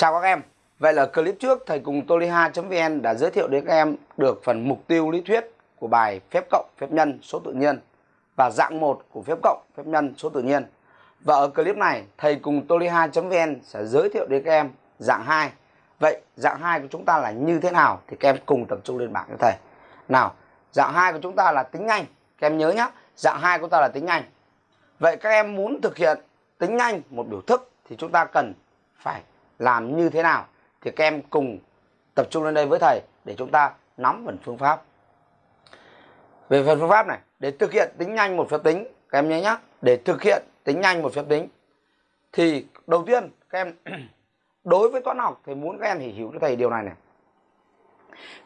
Chào các em. Vậy là clip trước thầy cùng toliha.vn đã giới thiệu đến các em được phần mục tiêu lý thuyết của bài phép cộng phép nhân số tự nhiên và dạng 1 của phép cộng phép nhân số tự nhiên. Và ở clip này thầy cùng toliha.vn sẽ giới thiệu đến các em dạng 2. Vậy dạng 2 của chúng ta là như thế nào thì các em cùng tập trung lên bảng cho thầy. Nào, dạng 2 của chúng ta là tính nhanh. Các em nhớ nhé, dạng 2 của ta là tính nhanh. Vậy các em muốn thực hiện tính nhanh một biểu thức thì chúng ta cần phải làm như thế nào thì các em cùng tập trung lên đây với thầy để chúng ta nắm phần phương pháp. Về phần phương pháp này, để thực hiện tính nhanh một phép tính, các em nhớ nhé để thực hiện tính nhanh một phép tính, thì đầu tiên các em đối với toán học thì muốn các em hiểu cho thầy điều này này.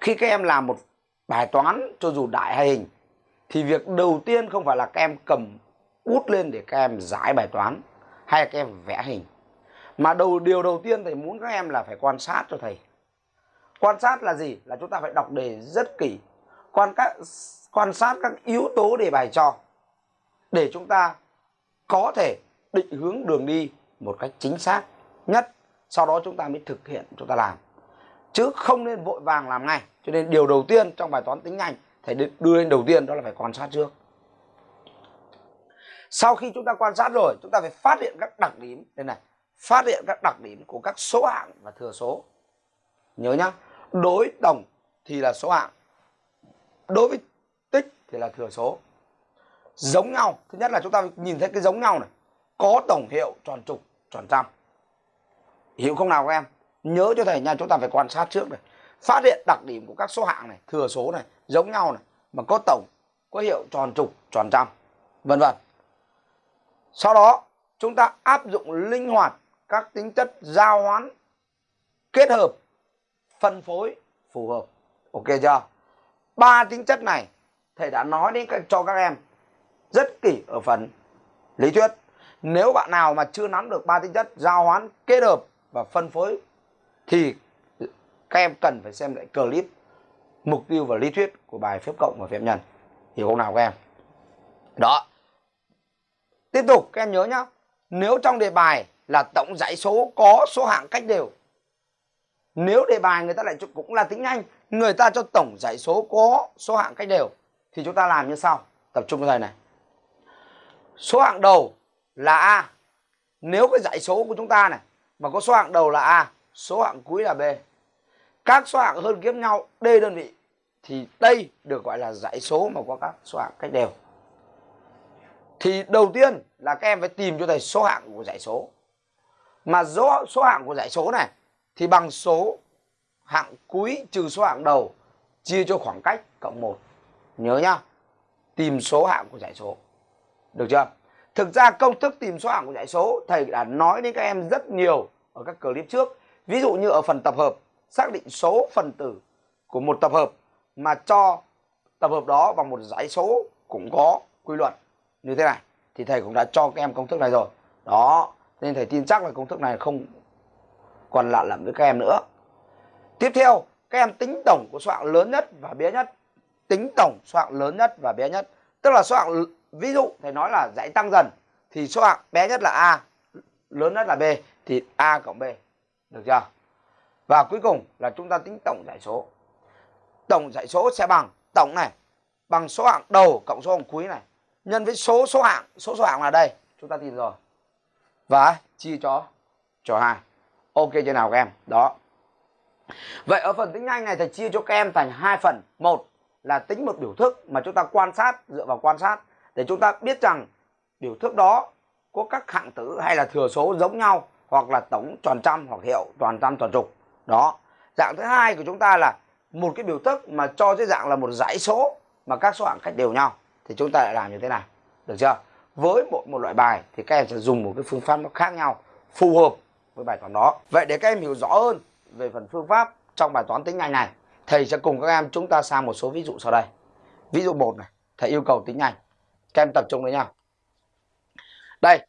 Khi các em làm một bài toán cho dù đại hay hình, thì việc đầu tiên không phải là các em cầm bút lên để các em giải bài toán, hay là các em vẽ hình mà đầu, điều đầu tiên thầy muốn các em là phải quan sát cho thầy. Quan sát là gì? Là chúng ta phải đọc đề rất kỹ. Quan các, quan sát các yếu tố đề bài cho, để chúng ta có thể định hướng đường đi một cách chính xác nhất. Sau đó chúng ta mới thực hiện chúng ta làm. Chứ không nên vội vàng làm ngay. Cho nên điều đầu tiên trong bài toán tính nhanh, thầy đưa lên đầu tiên đó là phải quan sát trước. Sau khi chúng ta quan sát rồi, chúng ta phải phát hiện các đặc điểm. Đây này phát hiện các đặc điểm của các số hạng và thừa số. Nhớ nhá, đối tổng thì là số hạng, đối với tích thì là thừa số. Giống nhau, thứ nhất là chúng ta nhìn thấy cái giống nhau này, có tổng hiệu tròn trục, tròn trăm. Hiểu không nào các em? Nhớ cho thầy nha, chúng ta phải quan sát trước này. Phát hiện đặc điểm của các số hạng này, thừa số này, giống nhau này, mà có tổng, có hiệu tròn trục, tròn trăm, vân vân. Sau đó, chúng ta áp dụng linh hoạt các tính chất giao hoán kết hợp, phân phối phù hợp. Ok chưa? Ba tính chất này, thầy đã nói đến cho các em rất kỹ ở phần lý thuyết. Nếu bạn nào mà chưa nắm được ba tính chất giao hoán kết hợp và phân phối, thì các em cần phải xem lại clip mục tiêu và lý thuyết của bài phép cộng và phép nhân. Hiểu không nào các em. Đó. Tiếp tục, các em nhớ nhá. Nếu trong đề bài là tổng dãy số, có số hạng cách đều. Nếu đề bài người ta lại cũng là tính nhanh người ta cho tổng dãy số có số hạng cách đều, thì chúng ta làm như sau. Tập trung vào thầy này. Số hạng đầu là a. Nếu cái dãy số của chúng ta này, mà có số hạng đầu là a, số hạng cuối là b. Các số hạng hơn kiếm nhau, d đơn vị, thì đây được gọi là dãy số mà có các số hạng cách đều. Thì đầu tiên là các em phải tìm cho thầy số hạng của dãy số mà số, số hạng của dãy số này thì bằng số hạng cuối trừ số hạng đầu chia cho khoảng cách cộng 1 nhớ nhá tìm số hạng của dãy số. Được chưa? Thực ra công thức tìm số hạng của dãy số thầy đã nói đến các em rất nhiều ở các clip trước. Ví dụ như ở phần tập hợp xác định số phần tử của một tập hợp mà cho tập hợp đó bằng một dãy số cũng có quy luật như thế này. Thì thầy cũng đã cho các em công thức này rồi. Đó nên thầy tin chắc là công thức này không còn lạ lẫm với các em nữa. Tiếp theo, các em tính tổng của số hạng lớn nhất và bé nhất. Tính tổng số hạng lớn nhất và bé nhất. Tức là số hạng ví dụ thầy nói là dãy tăng dần, thì số hạng bé nhất là a, lớn nhất là b, thì a cộng b. Được chưa? Và cuối cùng là chúng ta tính tổng dãy số. Tổng dãy số sẽ bằng tổng này, bằng số hạng đầu cộng số hạng cuối này. Nhân với số số hạng, số số hạng là đây. Chúng ta tìm rồi và chia cho cho hai ok, chưa nào các em? Đó. Vậy ở phần tính nhanh này thầy chia cho các em thành hai phần. Một là tính một biểu thức mà chúng ta quan sát, dựa vào quan sát, để chúng ta biết rằng biểu thức đó có các hạng tử hay là thừa số giống nhau, hoặc là tổng tròn trăm, hoặc hiệu tròn trăm tròn trục. Đó. Dạng thứ hai của chúng ta là một cái biểu thức mà cho dưới dạng là một dãy số mà các số hạng cách đều nhau. Thì chúng ta lại làm như thế này. Được chưa? Với một một loại bài thì các em sẽ dùng một cái phương pháp nó khác nhau, phù hợp với bài toán đó. Vậy để các em hiểu rõ hơn về phần phương pháp trong bài toán tính nhanh này, thầy sẽ cùng các em chúng ta sang một số ví dụ sau đây. Ví dụ một này, thầy yêu cầu tính nhanh các em tập trung với nhau đây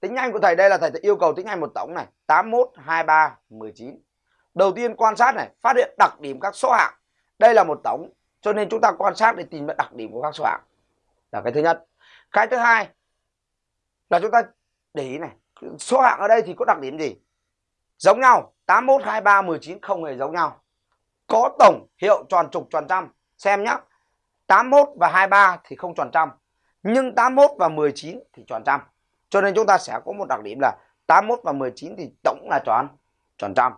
tính nhanh của thầy đây là thầy yêu cầu tính nhanh một tổng này 81 23 19 đầu tiên quan sát này, phát hiện đặc điểm các số hạng. Đây là một tổng, cho nên chúng ta quan sát để tìm đặc điểm của các số hạng. Là cái thứ nhất. Cái thứ hai là chúng ta để ý này số hạng ở đây thì có đặc điểm gì giống nhau 81, 23, 19 không hề giống nhau. Có tổng hiệu tròn trục tròn trăm. Xem nhá 81 và 23 thì không tròn trăm. Nhưng 81 và 19 thì tròn trăm. Cho nên chúng ta sẽ có một đặc điểm là 81 và 19 thì tổng là tròn tròn trăm.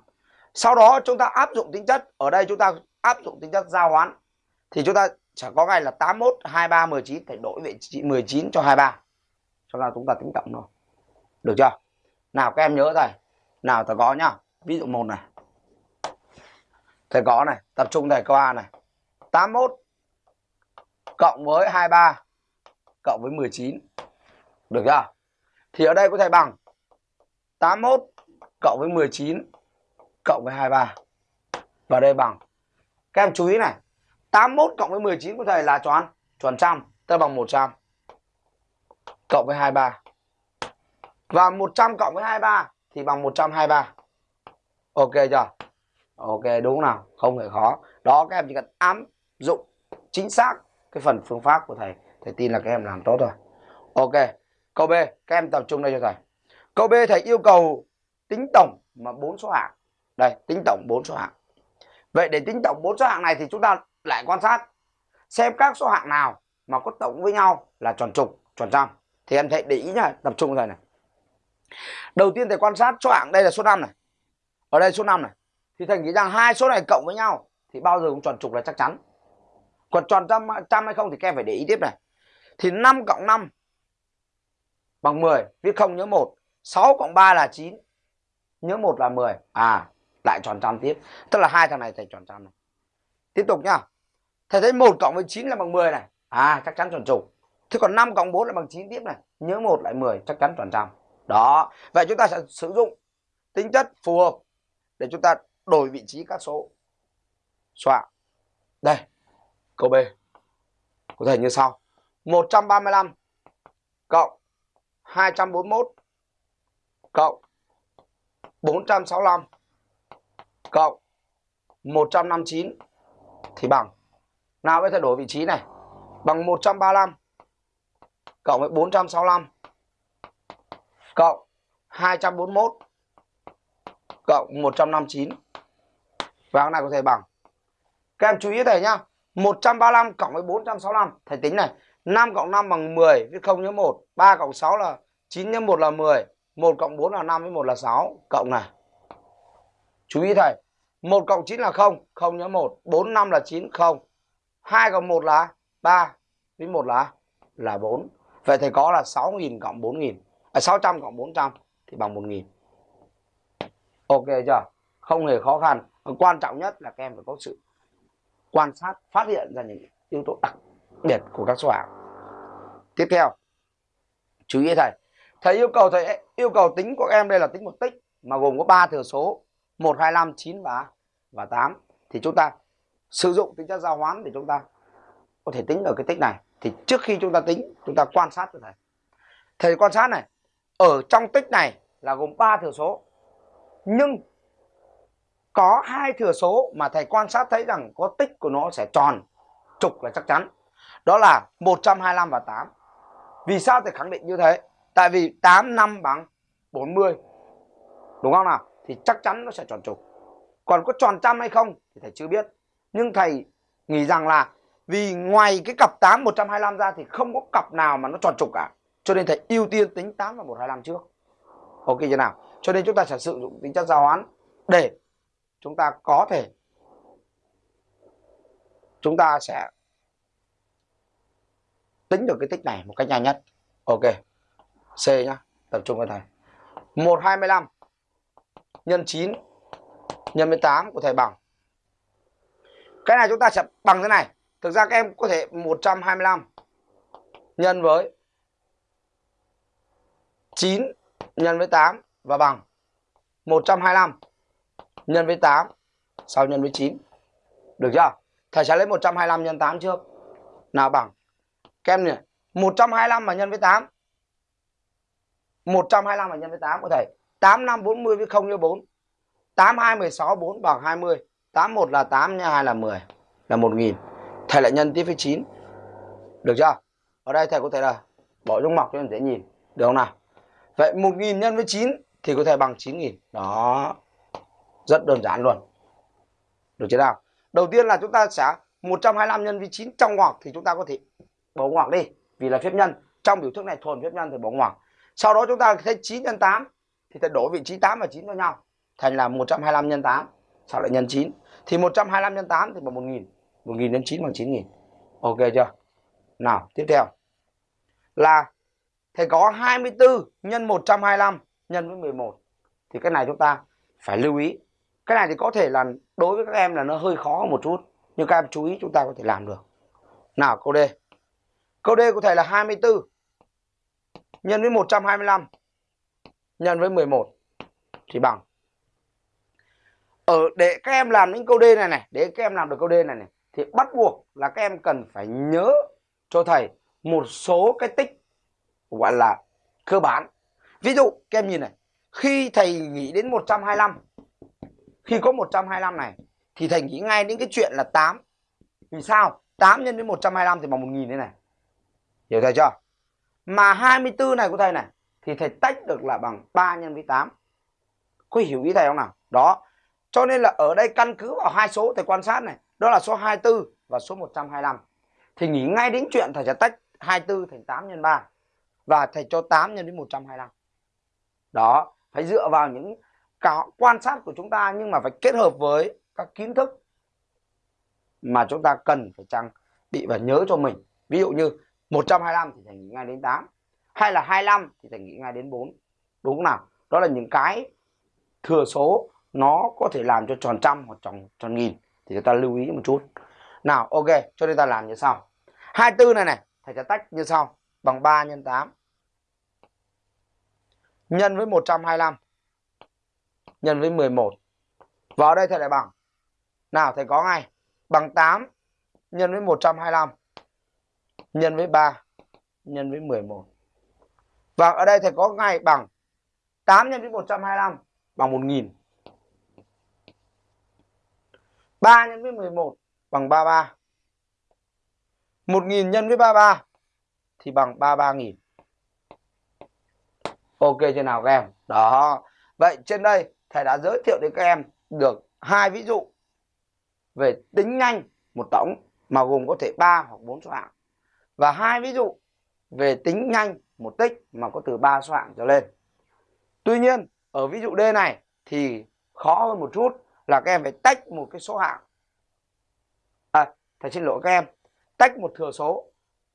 Sau đó chúng ta áp dụng tính chất. Ở đây chúng ta áp dụng tính chất giao hoán. Thì chúng ta sẽ có ngay là 81, 23, 19 phải đổi vị trí 19 cho 23. Cho nên chúng ta tính cộng thôi. Được chưa? Nào các em nhớ thầy. Nào thầy có nhá. Ví dụ một này. Thầy có này, tập trung thầy câu A này. 81 cộng với 23 cộng với 19. Được chưa? Thì ở đây có thể bằng 81 cộng với 19 cộng với 23. Và đây bằng. Các em chú ý này. 81 cộng với 19 của thầy là tròn chuẩn trăm, tức là bằng 100 cộng với 23. Và 100 cộng với 23 thì bằng 123. Ok chưa? Ok đúng nào? Không hề khó. Đó các em chỉ cần áp dụng chính xác cái phần phương pháp của thầy. Thầy tin là các em làm tốt rồi. Ok. Câu B, các em tập trung đây cho thầy. Câu B thầy yêu cầu tính tổng mà bốn số hạng. Đây, tính tổng bốn số hạng. Vậy để tính tổng bốn số hạng này thì chúng ta lại quan sát xem các số hạng nào mà có tổng với nhau là tròn trục, tròn trăm. Thì em thấy để ý nhá, tập trung rồi này. Đầu tiên thầy quan sát số hạng đây là số 5 này. Ở đây số 5 này. Thì thầy nghĩ rằng hai số này cộng với nhau thì bao giờ cũng tròn trục là chắc chắn. Còn tròn trăm trăm hay không thì các em phải để ý tiếp này. Thì 5 cộng 5 bằng 10, viết không nhớ 1. 6 cộng 3 là 9. Nhớ 1 là 10. À, lại tròn trăm tiếp. Tức là hai thằng này thầy tròn trăm này. Tiếp tục nhá. Thầy thấy 1 cộng với 9 là bằng 10 này. À, chắc chắn tròn trục. Thế còn 5 cộng 4 là bằng 9 tiếp này. Nhớ 1 lại 10, chắc chắn toàn trăm. Đó. Vậy chúng ta sẽ sử dụng tính chất phù hợp để chúng ta đổi vị trí các số. Soạn. Đây. Câu B. Có thể như sau. 135 cộng 241 cộng 465 cộng 159 thì bằng nào bây giờ đổi vị trí này bằng 135 cộng với 465 cộng 241 cộng 159 và cái này có thể bằng. Các em chú ý thầy nhá 135 cộng với 465 thầy tính này 5 cộng 5 bằng 10 viết 0 nhớ 1 3 cộng 6 là 9 nhớ 1 là 10 1 cộng 4 là 5 với 1 là 6 cộng này. Chú ý thầy 1 cộng 9 là 0 0 nhớ 1 4 5 là 9 0 2 cộng 1 là 3 với 1 là là 4 vậy thầy có là 6.000 cộng 4.000 à, 600 cộng 400 thì bằng 1.000 ok chưa? Không hề khó khăn. Quan trọng nhất là các em phải có sự quan sát phát hiện ra những yếu tố đặc biệt của các số hạng. Tiếp theo chú ý thầy. Thầy yêu cầu thầy yêu cầu tính của các em đây là tính một tích mà gồm có 3 thừa số 1 25 9 và và 8 thì chúng ta sử dụng tính chất giao hoán để chúng ta có thể tính ở cái tích này thì trước khi chúng ta tính, chúng ta quan sát cho thầy thầy quan sát này, ở trong tích này là gồm ba thừa số. Nhưng có hai thừa số mà thầy quan sát thấy rằng có tích của nó sẽ tròn trục là chắc chắn. Đó là 125 và 8 vì sao thầy khẳng định như thế? Tại vì 8 năm bằng 40 đúng không nào? Thì chắc chắn nó sẽ tròn trục. Còn có tròn trăm hay không thì thầy chưa biết. Nhưng thầy nghĩ rằng là vì ngoài cái cặp 8 125 ra thì không có cặp nào mà nó tròn trục cả. Cho nên thầy ưu tiên tính 8 và 125 trước. Ok chưa nào? Cho nên chúng ta sẽ sử dụng tính chất giao hoán để chúng ta có thể chúng ta sẽ tính được cái tích này một cách nhanh nhất. Ok. C nhá, tập trung vào thầy. 125 nhân 9 nhân 18 của thầy bằng. Cái này chúng ta sẽ bằng thế này thực ra các em có thể 125 nhân với 9 nhân với 8 và bằng 125 nhân với 8 sau nhân với 9 được chưa? Thầy sẽ lấy 125 nhân 8 trước. Nào bằng. Các em nhỉ? 125 mà nhân với 8 125 mà nhân với 8 của thầy. 8 5 40 với 0 như 4 8 2 16 4 bằng 20 81 là 8 nhân 2 là 10 là 1000 thầy lại nhân tiếp với 9 được chưa? Ở đây thầy có thể là bỏ trong mọc cho em dễ nhìn. Được không nào? Vậy 1000 nhân với 9 thì có thể bằng 9000 đó. Rất đơn giản luôn. Được chưa nào? Đầu tiên là chúng ta sẽ 125 nhân với 9 trong ngoặc thì chúng ta có thể bỏ ngoặc đi. Vì là phép nhân. Trong biểu thức này thuần phép nhân thì bỏ ngoặc. Sau đó chúng ta thấy 9 nhân 8 thì ta đổi vị trí 8 và 9 cho nhau. Thành là 125 nhân 8 sau lại nhân 9 thì 125 nhân 8 thì bằng 1000 1000 nhân 9 bằng 9000 ok chưa? Nào, tiếp theo. Là thầy có 24 nhân 125 nhân với 11 thì cái này chúng ta phải lưu ý. Cái này thì có thể là đối với các em là nó hơi khó một chút, nhưng các em chú ý chúng ta có thể làm được. Nào, câu D. Câu D của thầy là 24 nhân với 125 nhân với 11 thì bằng. Ở để các em làm những câu D này này, để các em làm được câu D này này thì bắt buộc là các em cần phải nhớ cho thầy một số cái tích, gọi là, cơ bản. Ví dụ, các em nhìn này, khi thầy nghĩ đến 125 khi có 125 này, thì thầy nghĩ ngay đến cái chuyện là 8 vì sao? 8 nhân với 125 thì bằng 1000 thế này. Hiểu thầy chưa? Mà 24 này của thầy này, thì thầy tách được là bằng 3 nhân với 8 có hiểu ý thầy không nào? Đó. Cho nên là ở đây căn cứ vào hai số thầy quan sát này đó là số 24 và số 125 thì nghĩ ngay đến chuyện thầy sẽ tách 24 thành 8 nhân 3 và thầy cho 8 nhân đến 125 đó, phải dựa vào những cả quan sát của chúng ta nhưng mà phải kết hợp với các kiến thức mà chúng ta cần phải trang bị và nhớ cho mình. Ví dụ như 125 thì thầy nghĩ ngay đến 8 hay là 25 thì thầy nghĩ ngay đến 4 đúng không nào? Đó là những cái thừa số nó có thể làm cho tròn trăm hoặc tròn tròn nghìn thì chúng ta lưu ý một chút. Nào, ok, cho nên ta làm như sau. 24 này này, thầy sẽ tách như sau, bằng 3 nhân 8 nhân với 125 nhân với 11 vào đây thầy lại bằng. Nào, thầy có ngay. Bằng 8 nhân với 125 nhân với 3 nhân với 11 và ở đây thầy có ngay bằng 8 nhân với 125 bằng 1000 3 nhân với 11 bằng 33 1000 nhân với 33 thì bằng 33.000 Ok, chưa nào các em? Đó. Vậy trên đây, thầy đã giới thiệu đến các em được hai ví dụ về tính nhanh một tổng, mà gồm có thể 3 hoặc 4 số hạng. Và hai ví dụ về tính nhanh một tích, mà có từ 3 số hạng trở lên. Tuy nhiên, ở ví dụ D này thì khó hơn một chút là các em phải tách một cái số hạng. À, thầy xin lỗi các em, tách một thừa số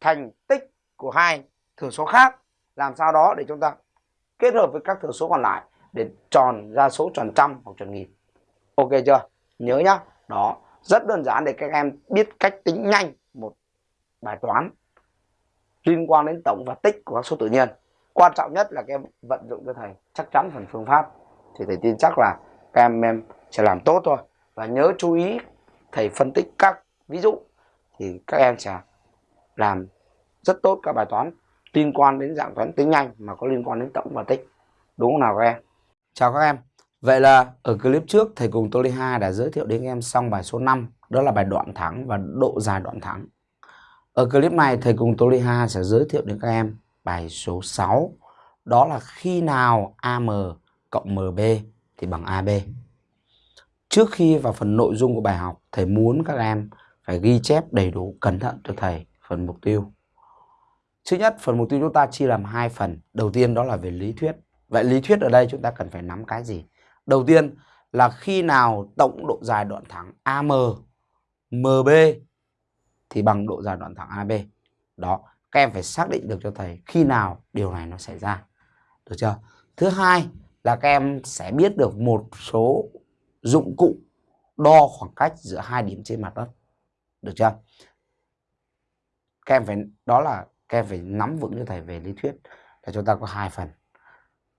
thành tích của hai thừa số khác làm sao đó để chúng ta kết hợp với các thừa số còn lại để tròn ra số tròn trăm hoặc tròn nghìn. Ok chưa? Nhớ nhá. Đó, rất đơn giản để các em biết cách tính nhanh một bài toán liên quan đến tổng và tích của các số tự nhiên quan trọng nhất là các em vận dụng cho thầy chắc chắn phần phương pháp thì thầy tin chắc là các em em sẽ làm tốt thôi và nhớ chú ý thầy phân tích các ví dụ thì các em sẽ làm rất tốt các bài toán liên quan đến dạng toán tính nhanh mà có liên quan đến tổng và tích đúng không nào các em chào các em vậy là ở clip trước, thầy cùng Tô ly Ha đã giới thiệu đến các em xong bài số 5 đó là bài đoạn thẳng và độ dài đoạn thẳng. ở clip này, thầy cùng Tô ly Ha sẽ giới thiệu đến các em bài số 6 đó là khi nào AM cộng MB thì bằng AB. Trước khi vào phần nội dung của bài học, thầy muốn các em phải ghi chép đầy đủ cẩn thận cho thầy phần mục tiêu. Thứ nhất, phần mục tiêu chúng ta chia làm hai phần. Đầu tiên đó là về lý thuyết. Vậy lý thuyết ở đây chúng ta cần phải nắm cái gì? Đầu tiên là khi nào tổng độ dài đoạn thẳng AM MB thì bằng độ dài đoạn thẳng AB. Đó, các em phải xác định được cho thầy khi nào điều này nó xảy ra. Được chưa? Thứ hai là các em sẽ biết được một số dụng cụ đo khoảng cách giữa hai điểm trên mặt đất. Được chưa? Các em phải, đó là các em phải nắm vững cho thầy về lý thuyết là chúng ta có hai phần.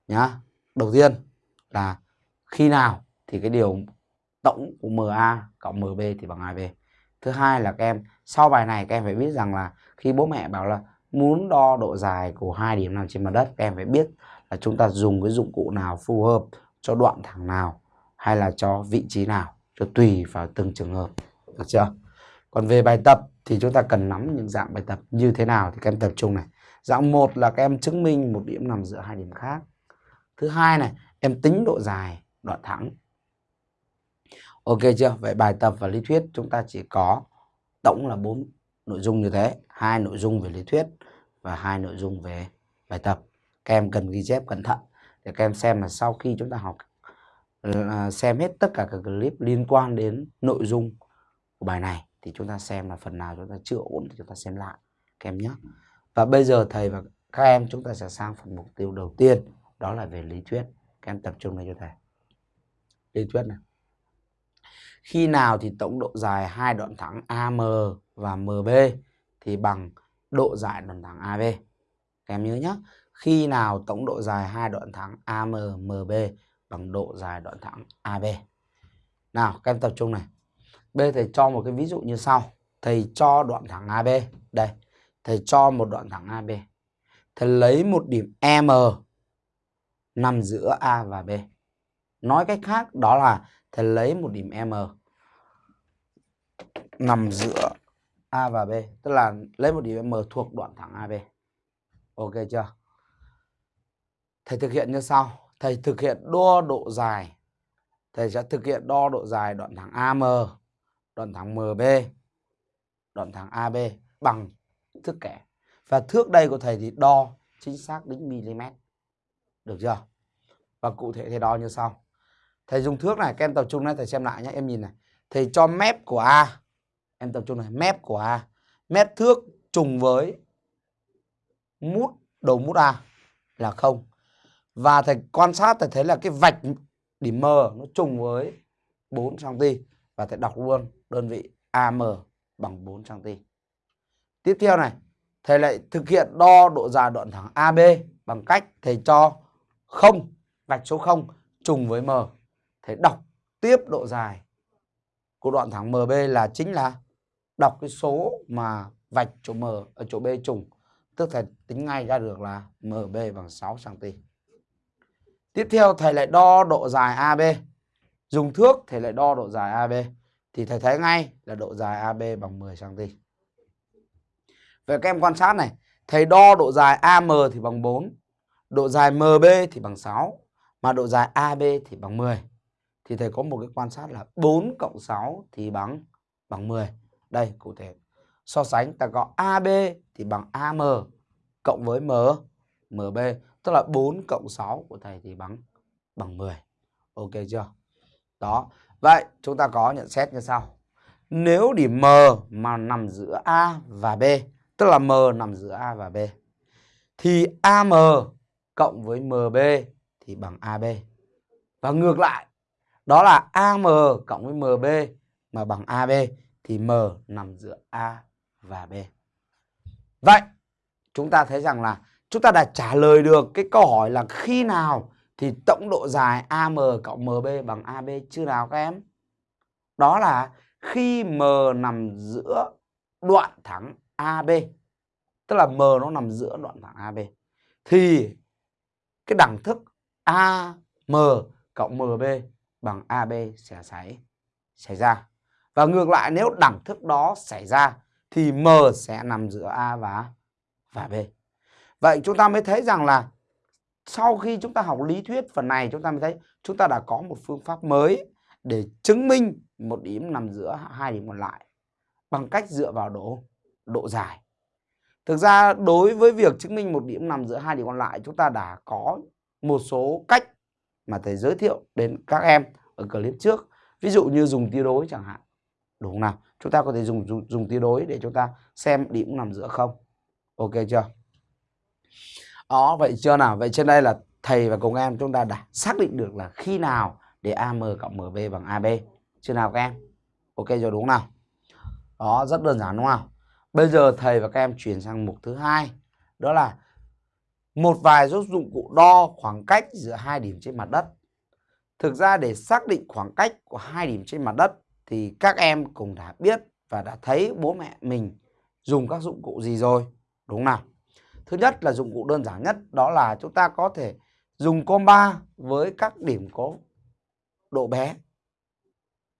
Nhá. Đầu tiên là khi nào thì cái điều tổng của MA cộng MB thì bằng 2B thứ hai là các em, sau bài này các em phải biết rằng là khi bố mẹ bảo là muốn đo độ dài của hai điểm nằm trên mặt đất, các em phải biết là chúng ta dùng cái dụng cụ nào phù hợp cho đoạn thẳng nào hay là cho vị trí nào cho tùy vào từng trường hợp. Được chưa? Còn về bài tập thì chúng ta cần nắm những dạng bài tập như thế nào thì các em tập trung này. Dạng một là các em chứng minh một điểm nằm giữa hai điểm khác. Thứ hai này em tính độ dài đoạn thẳng. Ok chưa? Vậy bài tập và lý thuyết chúng ta chỉ có tổng là bốn nội dung như thế, hai nội dung về lý thuyết và hai nội dung về bài tập. Các em cần ghi chép cẩn thận để các em xem là sau khi chúng ta học Ờ, à, xem hết tất cả các clip liên quan đến nội dung của bài này thì chúng ta xem là phần nào chúng ta chưa ổn thì chúng ta xem lại các em nhé. Và bây giờ thầy và các em chúng ta sẽ sang phần mục tiêu đầu tiên đó là về lý thuyết. Các em tập trung lên cho thầy. Lý thuyết này. Khi nào thì tổng độ dài hai đoạn thẳng AM và MB thì bằng độ dài đoạn thẳng AB. Các em nhớ nhé. Khi nào tổng độ dài hai đoạn thẳng AM, MB bằng độ dài đoạn thẳng AB. Nào, các em tập trung này. Bây thầy cho một cái ví dụ như sau. Thầy cho đoạn thẳng AB. Đây, thầy cho một đoạn thẳng AB. Thầy lấy một điểm M nằm giữa A và B. Nói cách khác đó là thầy lấy một điểm M nằm giữa A và B. Tức là lấy một điểm M thuộc đoạn thẳng AB. Ok chưa? Thầy thực hiện như sau. Thầy thực hiện đo độ dài. Thầy sẽ thực hiện đo độ dài đoạn thẳng AM, đoạn thẳng MB, đoạn thẳng AB bằng thước kẻ. Và thước đây của thầy thì đo chính xác đến mm. Được chưa? Và cụ thể thầy đo như sau. Thầy dùng thước này, các em tập trung này, thầy xem lại nhé, em nhìn này. Thầy cho mép của A, em tập trung này, mép của A. Mép thước trùng với mút đầu mút A là không. Và thầy quan sát thầy thấy là cái vạch điểm M nó trùng với 4 cm và thầy đọc luôn đơn vị AM bằng 4 cm. Tiếp theo này, thầy lại thực hiện đo độ dài đoạn thẳng AB bằng cách thầy cho 0, vạch số 0 trùng với M. Thầy đọc tiếp độ dài của đoạn thẳng MB là chính là đọc cái số mà vạch chỗ M ở chỗ B trùng. Tức thầy tính ngay ra được là MB bằng 6 cm. Tiếp theo, thầy lại đo độ dài AB. Dùng thước, thầy lại đo độ dài AB. Thì thầy thấy ngay là độ dài AB bằng 10 cm. Vậy các em quan sát này. Thầy đo độ dài AM thì bằng 4. Độ dài MB thì bằng 6. Mà độ dài AB thì bằng 10. Thì thầy có một cái quan sát là 4 cộng 6 thì bằng bằng 10. Đây, cụ thể. So sánh, ta có AB thì bằng AM cộng với M MB tức là 4 cộng 6 của thầy thì bằng bằng 10. Ok chưa? Đó. Vậy chúng ta có nhận xét như sau. Nếu điểm M mà nằm giữa A và B, tức là M nằm giữa A và B, thì AM cộng với MB thì bằng AB. Và ngược lại, đó là AM cộng với MB mà bằng AB thì M nằm giữa A và B. Vậy, chúng ta thấy rằng là chúng ta đã trả lời được cái câu hỏi là khi nào thì tổng độ dài AM cộng MB bằng AB chưa nào các em? Đó là khi M nằm giữa đoạn thẳng AB. Tức là M nó nằm giữa đoạn thẳng AB. Thì cái đẳng thức AM cộng MB bằng AB sẽ xảy, xảy ra. Và ngược lại nếu đẳng thức đó xảy ra thì M sẽ nằm giữa A và, và B. Vậy chúng ta mới thấy rằng là sau khi chúng ta học lý thuyết phần này chúng ta mới thấy chúng ta đã có một phương pháp mới để chứng minh một điểm nằm giữa hai điểm còn lại bằng cách dựa vào độ độ dài. Thực ra đối với việc chứng minh một điểm nằm giữa hai điểm còn lại chúng ta đã có một số cách mà thầy giới thiệu đến các em ở clip trước. Ví dụ như dùng tiêu đối chẳng hạn. Đúng không nào? Chúng ta có thể dùng dùng, dùng tiêu đối để chúng ta xem điểm nằm giữa không. Ok chưa? Đó, vậy chưa nào? Vậy trên đây là thầy và cùng em chúng ta đã xác định được là khi nào để AM cộng MB bằng AB. Chưa nào các em? Ok rồi đúng không nào? Đó, rất đơn giản đúng không? Bây giờ thầy và các em chuyển sang mục thứ hai. Đó là một vài dụng cụ đo khoảng cách giữa hai điểm trên mặt đất. Thực ra để xác định khoảng cách của hai điểm trên mặt đất thì các em cũng đã biết và đã thấy bố mẹ mình dùng các dụng cụ gì rồi. Đúng không nào? Thứ nhất là dụng cụ đơn giản nhất đó là chúng ta có thể dùng comba với các điểm có độ bé,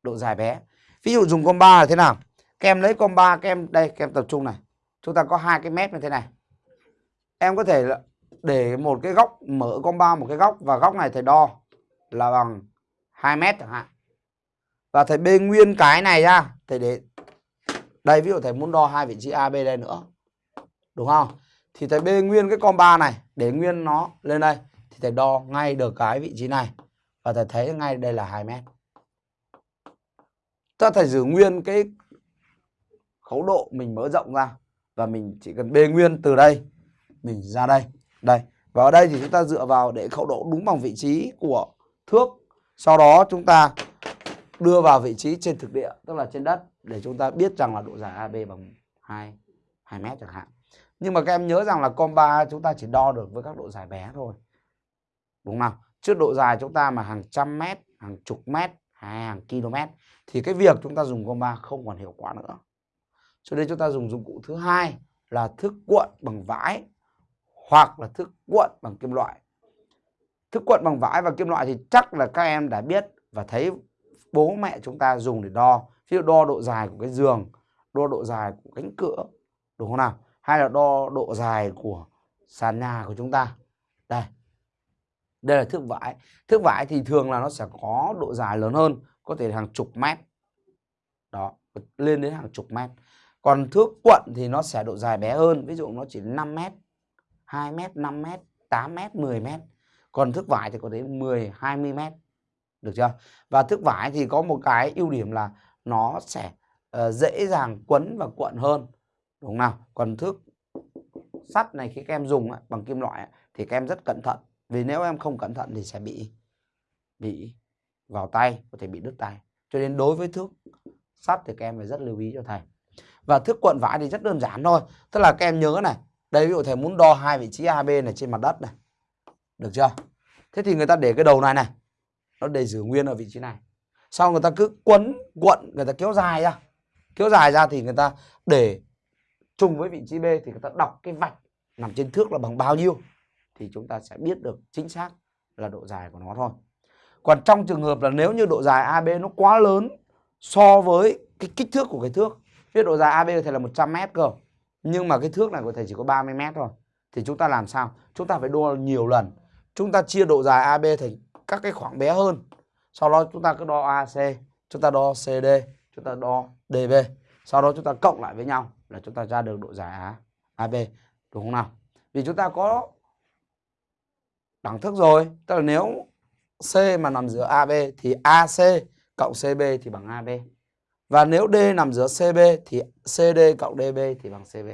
độ dài bé. Ví dụ dùng comba là thế nào? Các em lấy comba, các em đây, các em tập trung này. Chúng ta có hai cái mép như thế này. Em có thể để một cái góc mở comba một cái góc và góc này thầy đo là bằng 2 mét chẳng hạn. và thầy bê nguyên cái này ra thầy để đây ví dụ thầy muốn đo hai vị trí A B đây nữa đúng không thì thầy bê nguyên cái con ba này, để nguyên nó lên đây. Thì thầy đo ngay được cái vị trí này. Và thầy thấy ngay đây là 2 mét. Ta thầy giữ nguyên cái khấu độ mình mở rộng ra. Và mình chỉ cần bê nguyên từ đây, mình ra đây. Đây. Và ở đây thì chúng ta dựa vào để khẩu độ đúng bằng vị trí của thước. Sau đó chúng ta đưa vào vị trí trên thực địa, tức là trên đất, để chúng ta biết rằng là độ dài AB bằng 2 2 mét chẳng hạn nhưng mà các em nhớ rằng là comba chúng ta chỉ đo được với các độ dài bé thôi. Đúng không? Trước độ dài chúng ta mà hàng trăm mét, hàng chục mét hay hàng km thì cái việc chúng ta dùng comba không còn hiệu quả nữa. Cho nên chúng ta dùng dụng cụ thứ hai là thước cuộn bằng vải hoặc là thước cuộn bằng kim loại. Thước cuộn bằng vải và kim loại thì chắc là các em đã biết và thấy bố mẹ chúng ta dùng để đo. Ví dụ đo độ dài của cái giường, đo độ dài của cánh cửa, đúng không nào? Hay là đo độ dài của sàn nhà của chúng ta? Đây. Đây là thước vải. Thước vải thì thường là nó sẽ có độ dài lớn hơn có thể hàng chục mét. Đó lên đến hàng chục mét. Còn thước quận thì nó sẽ độ dài bé hơn ví dụ nó chỉ 5 mét 2 mét 5 mét 8 mét 10 mét. Còn thước vải thì có đến 10 20 mét. Được chưa? Và thước vải thì có một cái ưu điểm là nó sẽ uh, dễ dàng quấn và cuộn hơn đúng không nào? Còn thước sắt này khi các em dùng bằng kim loại thì các em rất cẩn thận. Vì nếu em không cẩn thận thì sẽ bị bị vào tay, có thể bị đứt tay. Cho nên đối với thước sắt thì các em phải rất lưu ý cho thầy. Và thước cuộn vải thì rất đơn giản thôi. Tức là các em nhớ này, đây ví dụ thầy muốn đo hai vị trí AB này trên mặt đất này. Được chưa? Thế thì người ta để cái đầu này này, nó để giữ nguyên ở vị trí này. Sau người ta cứ quấn, cuộn, người ta kéo dài ra. Kéo dài ra thì người ta để chung với vị trí B thì người ta đọc cái vạch nằm trên thước là bằng bao nhiêu thì chúng ta sẽ biết được chính xác là độ dài của nó thôi. Còn trong trường hợp là nếu như độ dài AB nó quá lớn so với cái kích thước của cái thước biết độ dài AB thì là 100 mét cơ, nhưng mà cái thước này của thầy chỉ có 30 mét thôi, thì chúng ta làm sao? Chúng ta phải đo nhiều lần. Chúng ta chia độ dài AB thành các cái khoảng bé hơn. Sau đó chúng ta cứ đo AC chúng ta đo CD chúng ta đo DB sau đó chúng ta cộng lại với nhau là chúng ta ra được độ dài AB đúng không nào? Vì chúng ta có đẳng thức rồi, tức là nếu C mà nằm giữa AB thì AC cộng CB thì bằng AB và nếu D nằm giữa CB thì CD cộng DB thì bằng CB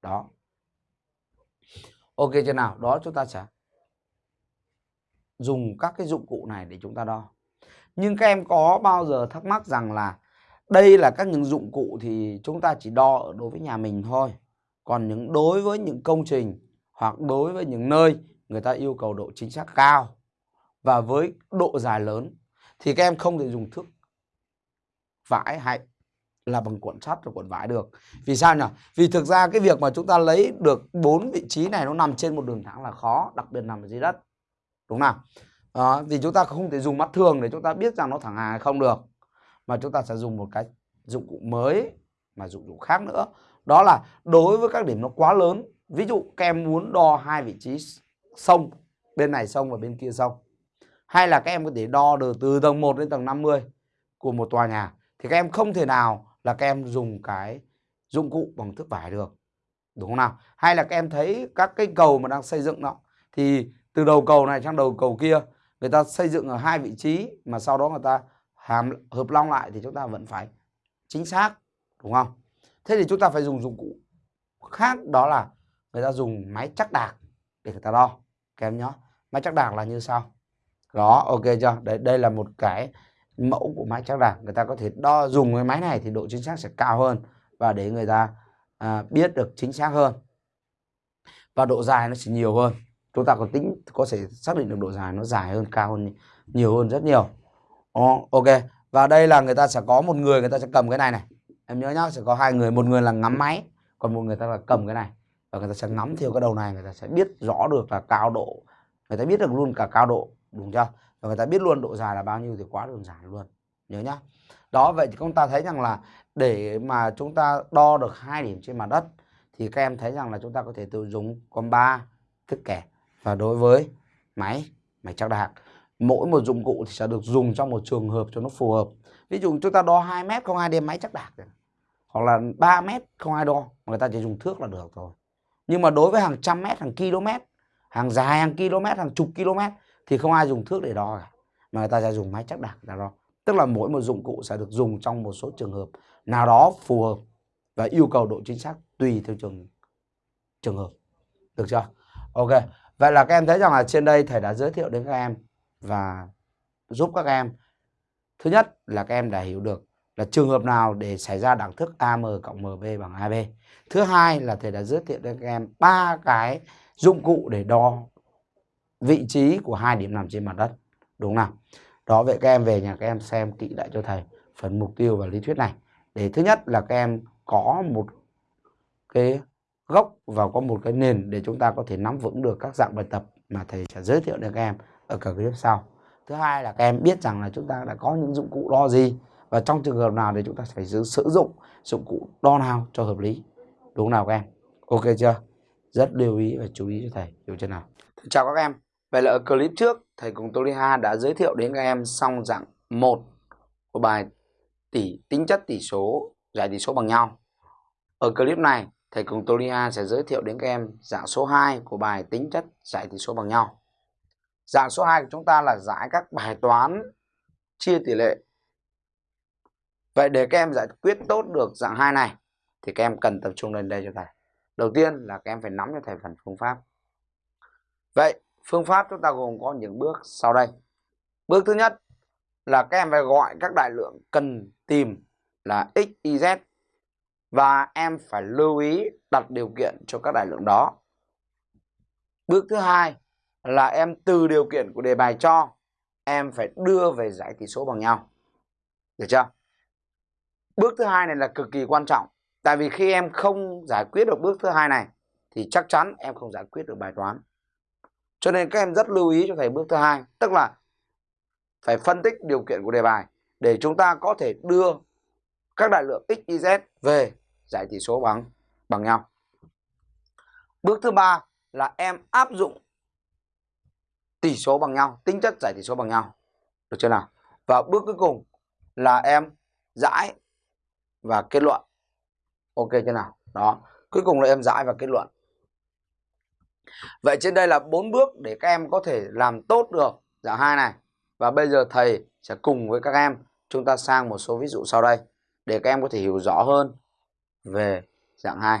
đó. Ok chưa nào? Đó, chúng ta sẽ dùng các cái dụng cụ này để chúng ta đo. Nhưng các em có bao giờ thắc mắc rằng là đây là các những dụng cụ thì chúng ta chỉ đo ở đối với nhà mình thôi. Còn những đối với những công trình hoặc đối với những nơi người ta yêu cầu độ chính xác cao và với độ dài lớn thì các em không thể dùng thước vải hay là bằng cuộn sắt và cuộn vải được. Vì sao nhỉ? Vì thực ra cái việc mà chúng ta lấy được bốn vị trí này nó nằm trên một đường thẳng là khó đặc biệt nằm ở dưới đất. Đúng nào? À, vì chúng ta không thể dùng mắt thường để chúng ta biết rằng nó thẳng hàng hay không được mà chúng ta sẽ dùng một cái dụng cụ mới, mà dụng cụ khác nữa. Đó là đối với các điểm nó quá lớn. Ví dụ các em muốn đo hai vị trí sông, bên này sông và bên kia sông. Hay là các em có thể đo được từ tầng 1 đến tầng 50 của một tòa nhà, thì các em không thể nào là các em dùng cái dụng cụ bằng thước vải được. Đúng không nào? Hay là các em thấy các cái cầu mà đang xây dựng đó, thì từ đầu cầu này sang đầu cầu kia, người ta xây dựng ở hai vị trí mà sau đó người ta hàm hợp long lại thì chúng ta vẫn phải chính xác đúng không? Thế thì chúng ta phải dùng dụng cụ khác đó là người ta dùng máy chắc đạc để người ta đo các em máy chắc đạc là như sau. Đó ok chưa? Đây đây là một cái mẫu của máy chắc đạc. Người ta có thể đo dùng cái máy này thì độ chính xác sẽ cao hơn và để người ta à, biết được chính xác hơn. Và độ dài nó sẽ nhiều hơn. Chúng ta có tính có thể xác định được độ dài nó dài hơn cao hơn nhiều hơn rất nhiều oh, ok. Và đây là người ta sẽ có một người người ta sẽ cầm cái này này. Em nhớ nhá sẽ có hai người một người là ngắm máy còn một người ta là cầm cái này. Và người ta sẽ ngắm theo cái đầu này người ta sẽ biết rõ được là cao độ. Người ta biết được luôn cả cao độ đúng chưa? Và người ta biết luôn độ dài là bao nhiêu thì quá đơn giản luôn. Nhớ nhá. Đó vậy thì chúng ta thấy rằng là để mà chúng ta đo được hai điểm trên mặt đất thì các em thấy rằng là chúng ta có thể tự dùng con ba thức kẻ. Và đối với máy máy chắc đạc mỗi một dụng cụ thì sẽ được dùng trong một trường hợp cho nó phù hợp. Ví dụ chúng ta đo 2 mét không ai đem máy chắc đạc hoặc là 3 mét không ai đo, người ta chỉ dùng thước là được thôi. Nhưng mà đối với hàng trăm mét, hàng km hàng dài hàng km hàng chục km thì không ai dùng thước để đo cả, mà người ta sẽ dùng máy chắc đạc để đo. Tức là mỗi một dụng cụ sẽ được dùng trong một số trường hợp nào đó phù hợp và yêu cầu độ chính xác tùy theo trường trường hợp. Được chưa? Ok. Vậy là các em thấy rằng là trên đây thầy đã giới thiệu đến các em và giúp các em. Thứ nhất là các em đã hiểu được là trường hợp nào để xảy ra đẳng thức AM cộng MB bằng AB thứ hai là thầy đã giới thiệu cho các em ba cái dụng cụ để đo vị trí của hai điểm nằm trên mặt đất, đúng không nào? Đó, vậy các em về nhà các em xem kỹ lại cho thầy phần mục tiêu và lý thuyết này. Để thứ nhất là các em có một cái gốc và có một cái nền để chúng ta có thể nắm vững được các dạng bài tập mà thầy sẽ giới thiệu đến các em ở các clip sau thứ hai là các em biết rằng là chúng ta đã có những dụng cụ đo gì và trong trường hợp nào thì chúng ta phải sử dụng dụng cụ đo nào cho hợp lý. Đúng nào các em? Ok chưa? Rất lưu ý và chú ý cho thầy. Hiểu chưa nào? Chào các em. Vậy là ở clip trước, thầy cùng Toriha đã giới thiệu đến các em xong dạng một của bài tỷ, tính chất tỷ số, giải tỷ số bằng nhau. Ở clip này, thầy cùng Toriha sẽ giới thiệu đến các em dạng số 2 của bài tính chất giải tỷ số bằng nhau dạng số 2 của chúng ta là giải các bài toán chia tỷ lệ. Vậy để các em giải quyết tốt được dạng 2 này, thì các em cần tập trung lên đây cho thầy đầu tiên là các em phải nắm cho thầy phần phương pháp. Vậy, phương pháp chúng ta gồm có những bước sau đây. Bước thứ nhất là các em phải gọi các đại lượng cần tìm là x, y, z và em phải lưu ý đặt điều kiện cho các đại lượng đó. Bước thứ hai là em từ điều kiện của đề bài cho em phải đưa về giải tỷ số bằng nhau. Được chưa? Bước thứ hai này là cực kỳ quan trọng tại vì khi em không giải quyết được bước thứ hai này thì chắc chắn em không giải quyết được bài toán. Cho nên các em rất lưu ý cho thầy bước thứ hai tức là phải phân tích điều kiện của đề bài để chúng ta có thể đưa các đại lượng x, y, z về giải tỷ số bằng bằng nhau. Bước thứ ba là em áp dụng tỷ số bằng nhau, tính chất giải tỷ số bằng nhau. Được chưa nào? Và bước cuối cùng là em giải và kết luận. Ok chưa nào? Đó. Cuối cùng là em giải và kết luận. Vậy trên đây là bốn bước để các em có thể làm tốt được dạng hai này. Và bây giờ thầy sẽ cùng với các em chúng ta sang một số ví dụ sau đây để các em có thể hiểu rõ hơn về dạng 2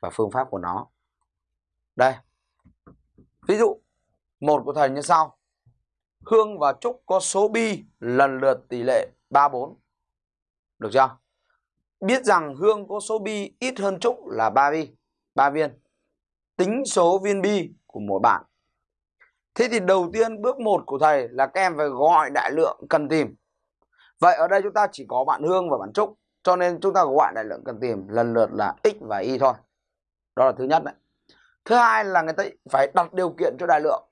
và phương pháp của nó. Đây. Ví dụ một của thầy như sau. Hương và Trúc có số bi lần lượt tỷ lệ 3 4. Được chưa? Biết rằng Hương có số bi ít hơn Trúc là 3 bi, 3 viên. Tính số viên bi của mỗi bạn. Thế thì đầu tiên bước 1 của thầy là các em phải gọi đại lượng cần tìm. Vậy ở đây chúng ta chỉ có bạn Hương và bạn Trúc cho nên chúng ta gọi đại lượng cần tìm lần lượt là x và y thôi đó là thứ nhất đấy thứ hai là người ta phải đặt điều kiện cho đại lượng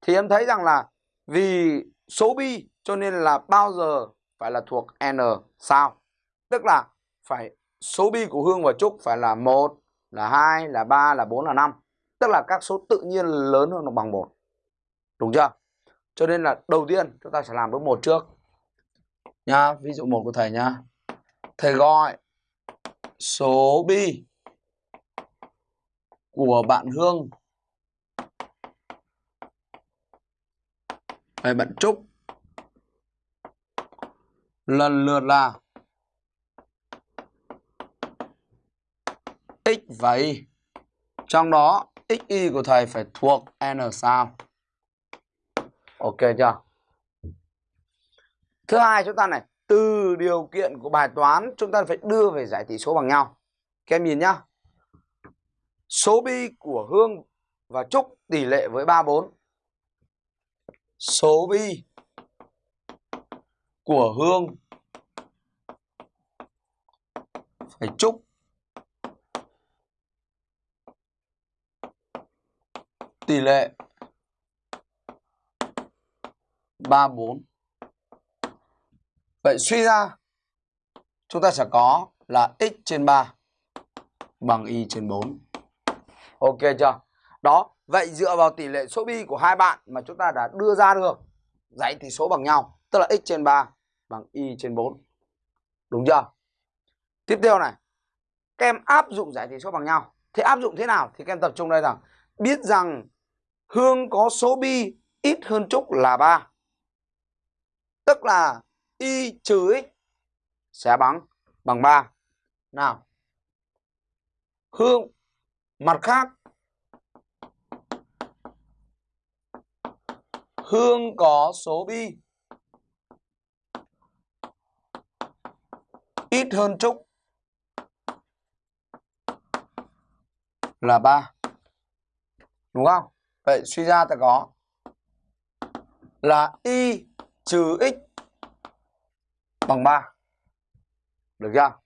thì em thấy rằng là vì số bi cho nên là bao giờ phải là thuộc n, sao? Tức là phải, số bi của hương và trúc phải là một, là hai, là ba, là bốn, là năm. Tức là các số tự nhiên lớn hơn hoặc bằng một. Đúng chưa? Cho nên là đầu tiên chúng ta sẽ làm bước một trước. Nha, ví dụ một của thầy nha. Thầy gọi số bi của bạn Hương hay bạn Trúc lần lượt là x và y. Trong đó x y của thầy phải thuộc n sao. Ok chưa? Thứ hai chúng ta này, từ điều kiện của bài toán chúng ta phải đưa về giải tỷ số bằng nhau các em nhìn nhá số bi của Hương và Trúc tỷ lệ với 34 số bi của Hương phải chúc tỷ lệ 34 Vậy suy ra chúng ta sẽ có là x trên 3 bằng y trên 4. Ok chưa? Đó, vậy dựa vào tỷ lệ số bi của hai bạn mà chúng ta đã đưa ra được dãy tỷ số bằng nhau, tức là x trên 3 bằng y trên 4. Đúng chưa? Tiếp theo này. Các em áp dụng giải tỷ số bằng nhau. Thế áp dụng thế nào? Thì các em tập trung đây rằng biết rằng Hương có số bi ít hơn Trúc là 3. Tức là y trừ x sẽ bằng bằng 3. Nào. Hương mặt khác Hương có số bi ít hơn Trúc là 3. Đúng không? Vậy suy ra ta có là y trừ x bằng 3. Được chưa?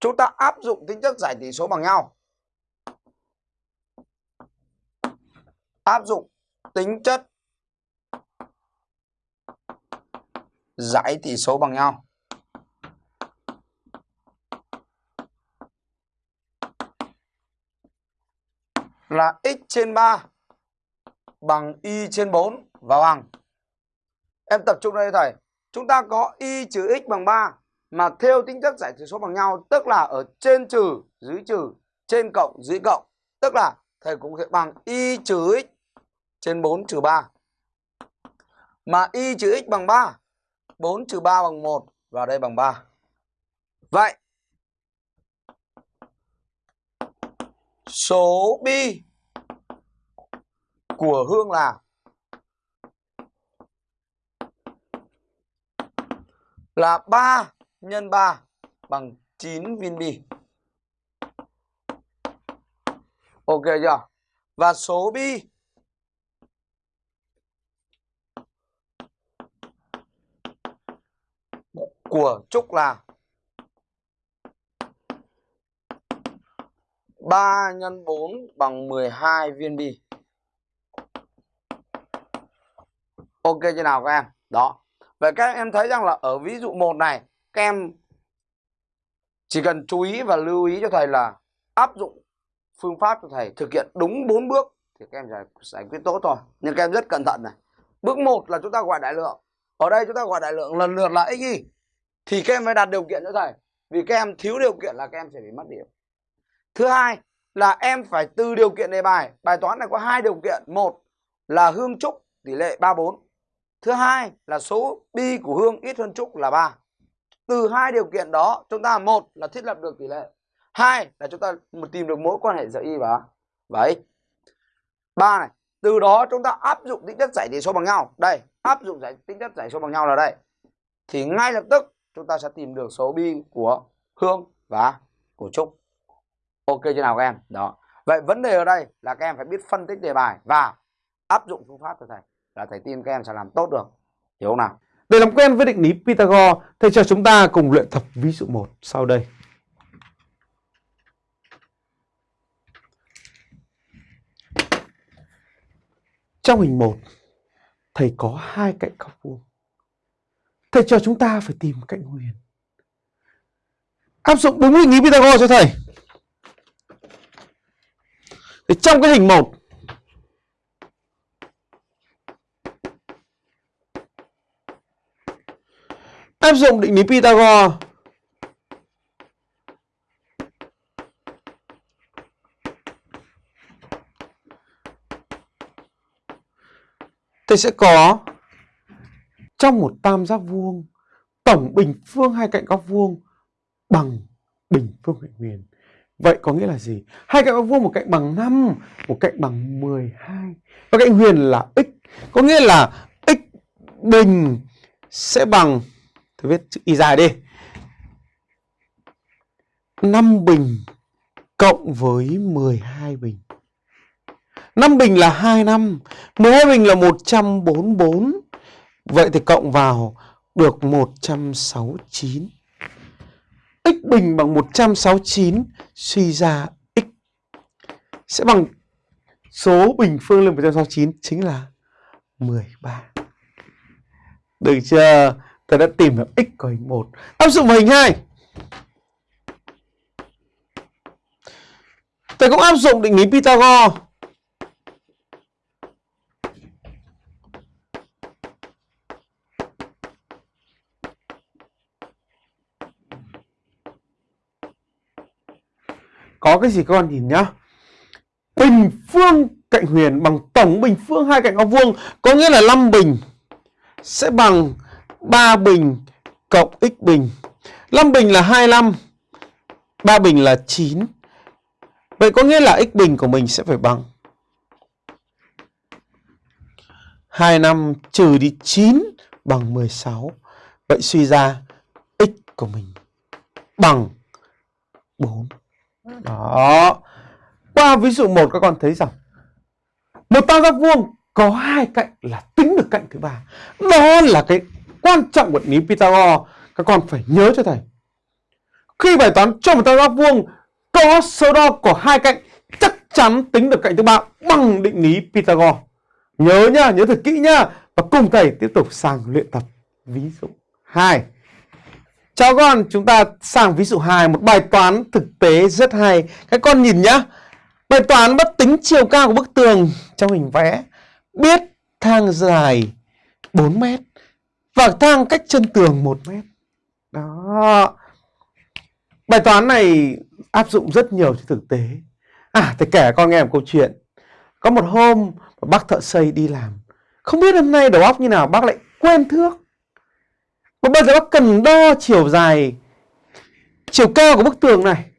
Chúng ta áp dụng tính chất giải tỷ số bằng nhau. Áp dụng tính chất dãy tỷ số bằng nhau. Là x trên 3 bằng y trên 4 và bằng. Em tập trung đây thầy. Chúng ta có y trừ x bằng 3 mà theo tính chất giải tỷ số bằng nhau, tức là ở trên trừ, dưới trừ, trên cộng, dưới cộng tức là thầy cũng sẽ bằng y trừ x trên 4 trừ 3 mà y trừ x bằng 3 4 trừ 3 bằng 1 và đây bằng 3 vậy, số bi của Hương là là 3 nhân 3 bằng 9 viên bi. Ok chưa? Và số bi của Trúc là 3 x 4 bằng 12 viên bi. Ok chưa nào các em? Đó. Vậy các em thấy rằng là ở ví dụ 1 này các em chỉ cần chú ý và lưu ý cho thầy là áp dụng phương pháp cho thầy thực hiện đúng 4 bước thì các em giải, giải quyết tốt thôi. Nhưng các em rất cẩn thận này. Bước 1 là chúng ta gọi đại lượng. Ở đây chúng ta gọi đại lượng lần lượt là x y. Thì các em phải đặt điều kiện cho thầy. Vì các em thiếu điều kiện là các em sẽ bị mất điểm. Thứ hai là em phải từ điều kiện đề bài. Bài toán này có hai điều kiện. Một là hương trúc, tỷ lệ 34. Thứ hai là số bi của hương ít hơn trúc là 3 từ hai điều kiện đó, chúng ta một là thiết lập được tỷ lệ hai là chúng ta tìm được mối quan hệ giữa y và và x ba này, từ đó chúng ta áp dụng tính chất giải tỷ số bằng nhau đây, áp dụng giải, tính chất giải số bằng nhau là đây thì ngay lập tức chúng ta sẽ tìm được số bi của hương và của trúc ok chưa nào các em? Đó. Vậy vấn đề ở đây là các em phải biết phân tích đề bài và áp dụng phương pháp của thầy là thầy tin các em sẽ làm tốt được. Hiểu không nào? Để làm quen với định lý Pythagore, thầy cho chúng ta cùng luyện tập ví dụ 1 sau đây. Trong hình 1, thầy có hai cạnh góc vuông. Thầy cho chúng ta phải tìm cạnh huyền. Áp dụng đúng định lý Pythagore cho thầy. Thì trong cái hình 1 áp dụng định lý Pythagore Thầy sẽ có trong một tam giác vuông tổng bình phương hai cạnh góc vuông bằng bình phương cạnh huyền. Vậy có nghĩa là gì? Hai cạnh góc vuông một cạnh bằng 5, một cạnh bằng 12. Và cạnh huyền là x. Có nghĩa là x bình sẽ bằng Tôi viết chữ y dài đi 5 bình cộng với 12 bình 5 bình là 2 năm 12 bình là 144 Vậy thì cộng vào được 169 X bình bằng 169 Suy ra X Sẽ bằng số bình phương lên 169 Chính là 13 Được chưa? ta đã tìm được x của hình 1. Áp dụng vào hình 2. Ta cũng áp dụng định lý Pythagore. Có cái gì các con nhìn nhá. Bình phương cạnh huyền bằng tổng bình phương hai cạnh góc vuông có nghĩa là 5 bình sẽ bằng 3 bình cộng x bình. 5 bình là 25, 3 bình là 9. Vậy có nghĩa là x bình của mình sẽ phải bằng 25 trừ đi 9 bằng 16. Vậy suy ra x của mình bằng 4. Đó. Qua ví dụ 1 các con thấy rằng một tam giác vuông có hai cạnh là tính được cạnh thứ ba. Đó là cái quan trọng của định lý Pythagore. Các con phải nhớ cho thầy. Khi bài toán cho một tam giác vuông có số đo của hai cạnh chắc chắn tính được cạnh thứ ba bằng định lý Pythagore. Nhớ nhá, nhớ thật kỹ nhá. Và cùng thầy tiếp tục sang luyện tập ví dụ 2. Chào con, chúng ta sang ví dụ 2, một bài toán thực tế rất hay. Các con nhìn nhá. Bài toán bất tính chiều cao của bức tường trong hình vẽ. Biết thang dài 4 mét và thang cách chân tường 1 mét. Đó. Bài toán này áp dụng rất nhiều trên thực tế. À, thầy kể con nghe một câu chuyện. Có một hôm bác thợ xây đi làm. Không biết hôm nay đầu óc như nào bác lại quên thước. Và bây giờ bác cần đo chiều dài, chiều cao của bức tường này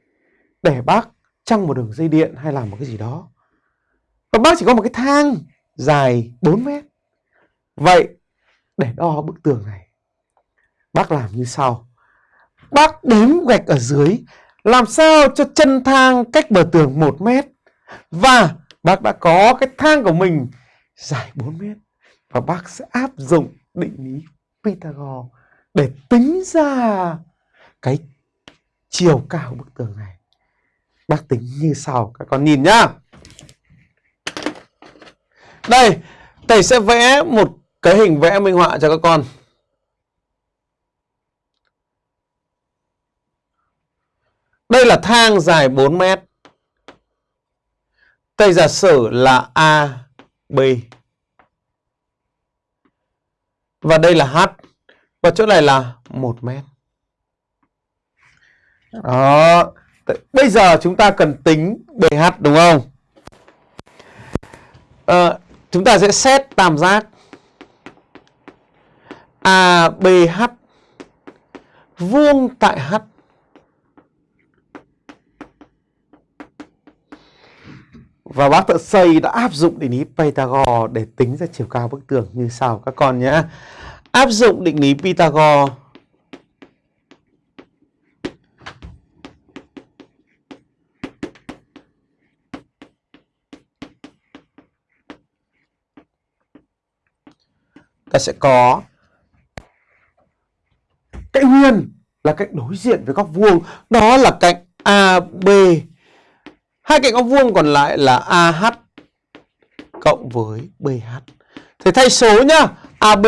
để bác trăng một đường dây điện hay làm một cái gì đó. Và bác chỉ có một cái thang dài 4 mét. Vậy để đo bức tường này, bác làm như sau. Bác đếm gạch ở dưới làm sao cho chân thang cách bờ tường 1 mét và bác đã có cái thang của mình dài 4 mét và bác sẽ áp dụng định lý Pythagore để tính ra cái chiều cao bức tường này. Bác tính như sau, các con nhìn nhá. Đây, thầy sẽ vẽ một cái hình vẽ minh họa cho các con. Đây là thang dài 4 mét. Thầy giả sử là A, B. Và đây là H. Và chỗ này là 1 mét. Đó. Bây giờ chúng ta cần tính BH đúng không? À, chúng ta sẽ xét tam giác à, ABH vuông tại H Và bác thợ xây đã áp dụng định lý Pythagore để tính ra chiều cao bức tường như sau các con nhé. Áp dụng định lý Pythagore ta sẽ có cạnh huyền là cạnh đối diện với góc vuông đó là cạnh AB Hai cạnh góc vuông còn lại là AH cộng với BH. Thế thay số nhá. AB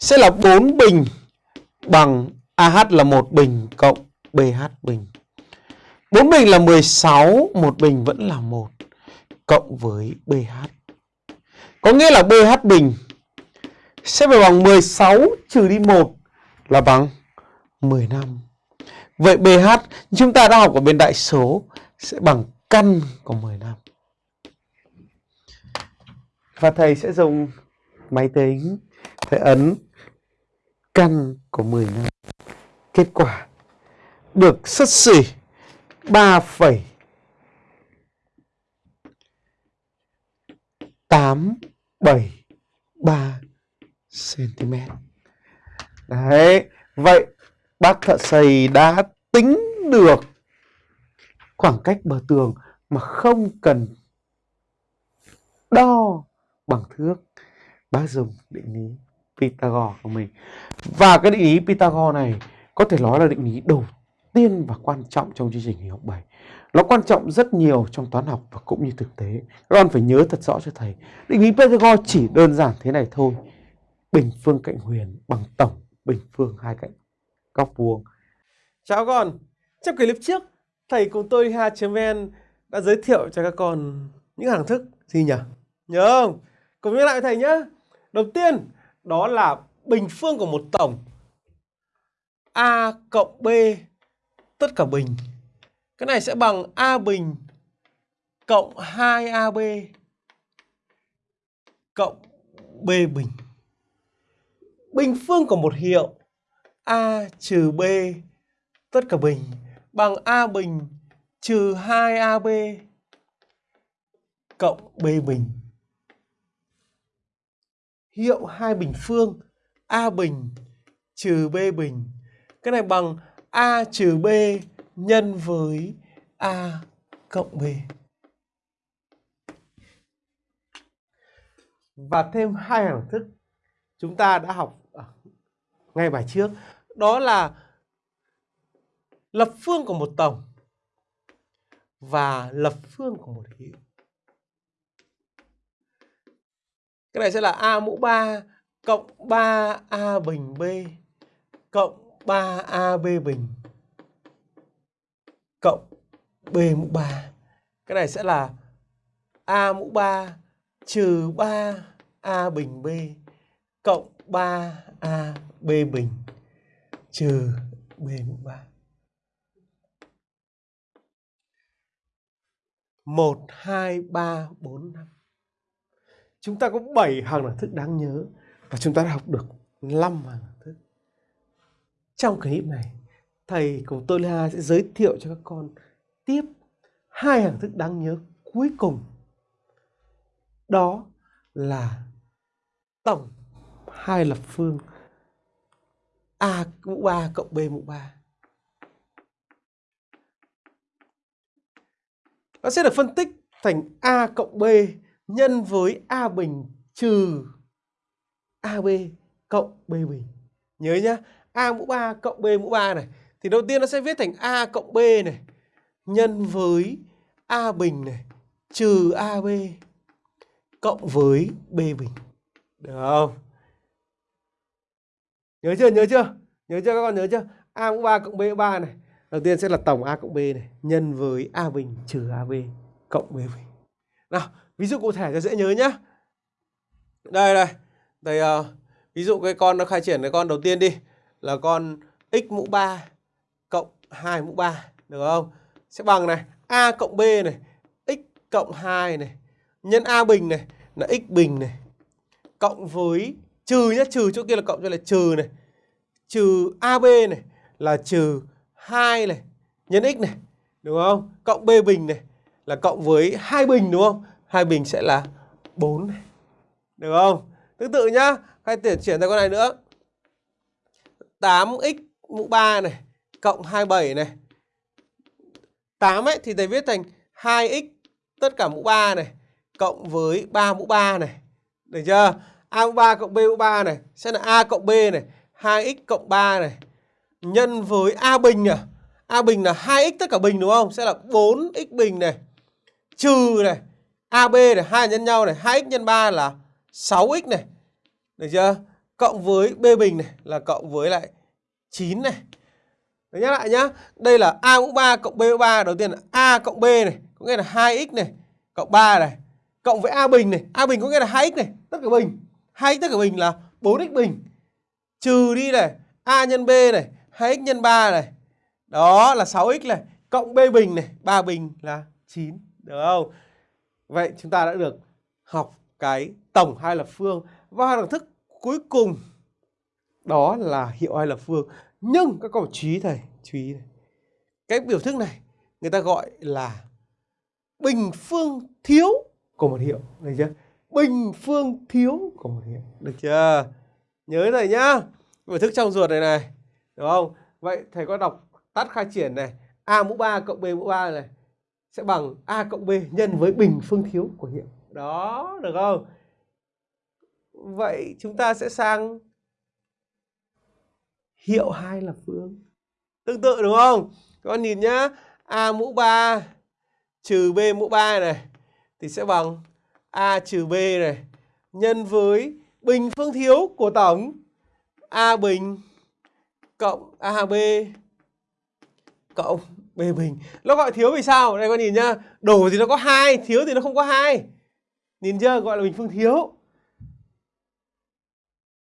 sẽ là 4 bình bằng AH là 1 bình cộng BH bình. 4 bình là 16, 1 bình vẫn là 1 cộng với BH. Có nghĩa là BH bình sẽ phải bằng 16 trừ đi 1 là bằng 15. Vậy BH chúng ta đã học ở bên đại số sẽ bằng căn của 15. Và thầy sẽ dùng máy tính phải ấn căn của 10 năm. Kết quả được sấp xỉ 3, 8 7 3 cm. Đấy, vậy bác thợ xây đã tính được khoảng cách bờ tường mà không cần đo bằng thước bác dùng định lý Pythagore của mình và cái định lý Pythagore này có thể nói là định lý đầu tiên và quan trọng trong chương trình hình học 7 nó quan trọng rất nhiều trong toán học và cũng như thực tế các con phải nhớ thật rõ cho thầy, định lý Pythagore chỉ đơn giản thế này thôi bình phương cạnh huyền bằng tổng, bình phương hai cạnh góc vuông chào con trong clip trước, thầy cùng tôi ha.vn đã giới thiệu cho các con những hàng thức gì nhỉ? Nhớ không? Cùng nhớ lại thầy nhé. Đầu tiên đó là bình phương của một tổng A cộng B, tất cả bình Cái này sẽ bằng A bình cộng 2AB cộng B bình. Bình phương của một hiệu, A trừ B, tất cả bình, bằng A bình trừ 2AB cộng B bình. Hiệu hai bình phương, A bình trừ B bình. Cái này bằng A trừ B nhân với A cộng B. Và thêm hai hàng thức chúng ta đã học à, ngay bài trước. Đó là lập phương của một tổng và lập phương của một hiệu. Cái này sẽ là A mũ 3 cộng 3A bình B cộng 3AB bình cộng B mũ 3. Cái này sẽ là A mũ 3 trừ 3A bình B cộng 3AB bình trừ B mũ 3. 1, 2, 3, 4, 5. Chúng ta có 7 hàng đẳng thức đáng nhớ và chúng ta đã học được 5 hàng đẳng thức. Trong clip này, thầy cùng tôi Lê sẽ giới thiệu cho các con tiếp hai hàng thức đáng nhớ cuối cùng. Đó là tổng hai lập phương A mũ 3 cộng B mũ 3. Nó sẽ được phân tích thành A cộng B nhân với A bình trừ AB cộng B bình. Nhớ nhá, A mũ 3 cộng B mũ 3 này. Thì đầu tiên nó sẽ viết thành A cộng B này nhân với A bình này trừ AB cộng với B bình. Được không? Nhớ chưa? Nhớ chưa? Nhớ chưa các con nhớ chưa? A mũ 3 cộng B mũ 3 này. Đầu tiên sẽ là tổng A cộng B này nhân với A bình trừ AB cộng B bình. Nào, ví dụ cụ thể cho dễ nhớ nhá. Đây đây. đây uh, ờ, ví dụ cái con nó khai triển cái con đầu tiên đi là con x mũ 3 cộng 2 mũ 3 được không? Sẽ bằng này a cộng b này x cộng 2 này nhân a bình này là x bình này cộng với trừ nhá, trừ chỗ kia là cộng cho là trừ này. Trừ AB này là trừ 2 này nhân x này, đúng không? Cộng B bình này là cộng với hai bình đúng không? Hai bình sẽ là 4 này. Được không? Tương tự nhá, hay chuyển chuyển sang con này nữa. 8x mũ 3 này cộng 27 này. 8 ấy thì thầy viết thành 2x tất cả mũ 3 này cộng với 3 mũ 3 này. Được chưa? A mũ 3 cộng B mũ 3 này sẽ là A cộng B này, 2x cộng 3 này nhân với A bình à. A bình là 2x tất cả bình đúng không? Sẽ là 4x bình này. Trừ này, AB này, hai nhân nhau này, 2x nhân 3 là 6x này. Được chưa? Cộng với B bình này là cộng với lại 9 này. Đấy nhắc lại nhá. Đây là A mũ 3 cộng B mũ 3. Đầu tiên là A cộng B này. Có nghĩa là 2x này. Cộng 3 này. Cộng với A bình này. A bình có nghĩa là 2x này. Tất cả bình. 2x tất cả bình là 4x bình. Trừ đi này. A nhân B này. 2x nhân 3 này. Đó là 6x này. Cộng B bình này. 3 bình là 9. Được không? Vậy chúng ta đã được học cái tổng hai lập phương. Và đẳng thức cuối cùng đó là hiệu hai lập phương. Nhưng các con chú ý thầy, chú ý này. Cái biểu thức này người ta gọi là bình phương thiếu của một hiệu, được chưa? Bình phương thiếu của một hiệu, được chưa? Nhớ thầy nhá. Biểu thức trong ruột này này, đúng không? Vậy thầy có đọc tắt khai triển này, a mũ 3 cộng b mũ 3 này sẽ bằng a cộng b nhân với bình phương thiếu của hiệu. Đó, được không? Vậy chúng ta sẽ sang hiệu hai là phương. Tương tự đúng không? Các con nhìn nhá. A mũ 3 trừ B mũ 3 này thì sẽ bằng A trừ B này nhân với bình phương thiếu của tổng A bình cộng AB cộng bề bình. Nó gọi thiếu vì sao? Đây con nhìn nhá. Đổ thì nó có hai, thiếu thì nó không có hai. Nhìn chưa? Gọi là bình phương thiếu.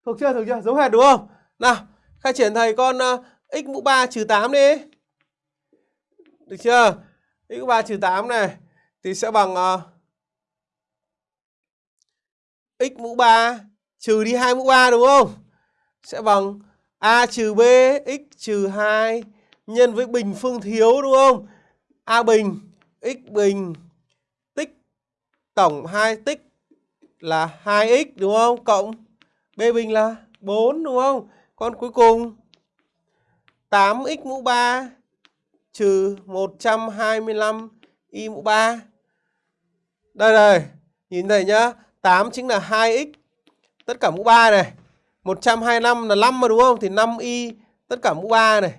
Thuộc chưa? Thuộc chưa? Giống hệt đúng không? Nào, khai triển thầy con uh, x mũ 3 trừ 8 đi. Được chưa? x mũ 3 trừ 8 này thì sẽ bằng uh, x mũ 3 trừ đi 2 mũ 3 đúng không? Sẽ bằng a trừ b x trừ 2 nhân với bình phương thiếu đúng không? a bình x bình tích tổng 2 tích là 2x đúng không? Cộng b bình là 4 đúng không? Con cuối cùng 8x mũ 3 trừ 125 y mũ 3. Đây đây, nhìn thấy nhá, 8 chính là 2x tất cả mũ 3 này. 125 là 5 mà đúng không? Thì 5y tất cả mũ 3 này.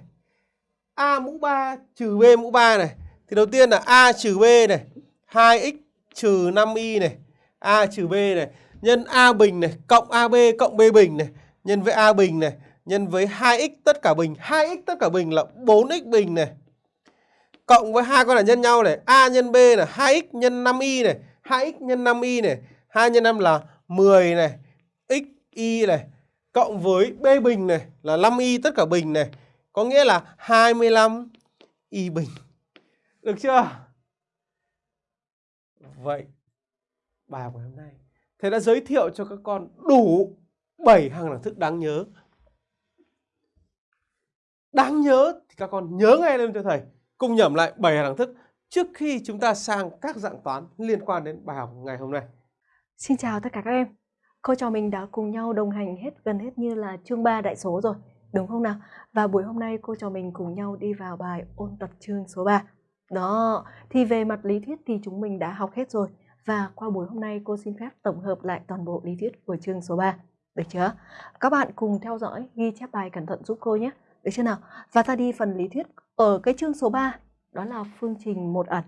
A mũ 3 trừ B mũ 3 này. Thì đầu tiên là A trừ B này, 2x trừ 5y này, A trừ B này, nhân A bình này, cộng AB cộng B bình này, nhân với A bình này, nhân với 2x tất cả bình, 2x tất cả bình là 4x bình này. Cộng với hai con là nhân nhau này, A nhân B là 2x nhân 5y này, 2x nhân 5y này, 2 nhân 5 là 10 này, x y này, cộng với B bình này là 5y tất cả bình này, có nghĩa là 25 y bình. Được chưa? Vậy bài của hôm nay thầy đã giới thiệu cho các con đủ 7 hàng đẳng thức đáng nhớ. Đáng nhớ thì các con nhớ ngay lên cho thầy. Cùng nhẩm lại 7 hàng đẳng thức trước khi chúng ta sang các dạng toán liên quan đến bài học ngày hôm nay. Xin chào tất cả các em. Cô trò mình đã cùng nhau đồng hành hết gần hết như là chương 3 đại số rồi, đúng không nào? Và buổi hôm nay cô trò mình cùng nhau đi vào bài ôn tập chương số 3. Đó, thì về mặt lý thuyết thì chúng mình đã học hết rồi. Và qua buổi hôm nay cô xin phép tổng hợp lại toàn bộ lý thuyết của chương số 3. Được chưa? Các bạn cùng theo dõi, ghi chép bài cẩn thận giúp cô nhé. Được chưa nào? Và ta đi phần lý thuyết ở cái chương số 3, đó là phương trình một ẩn.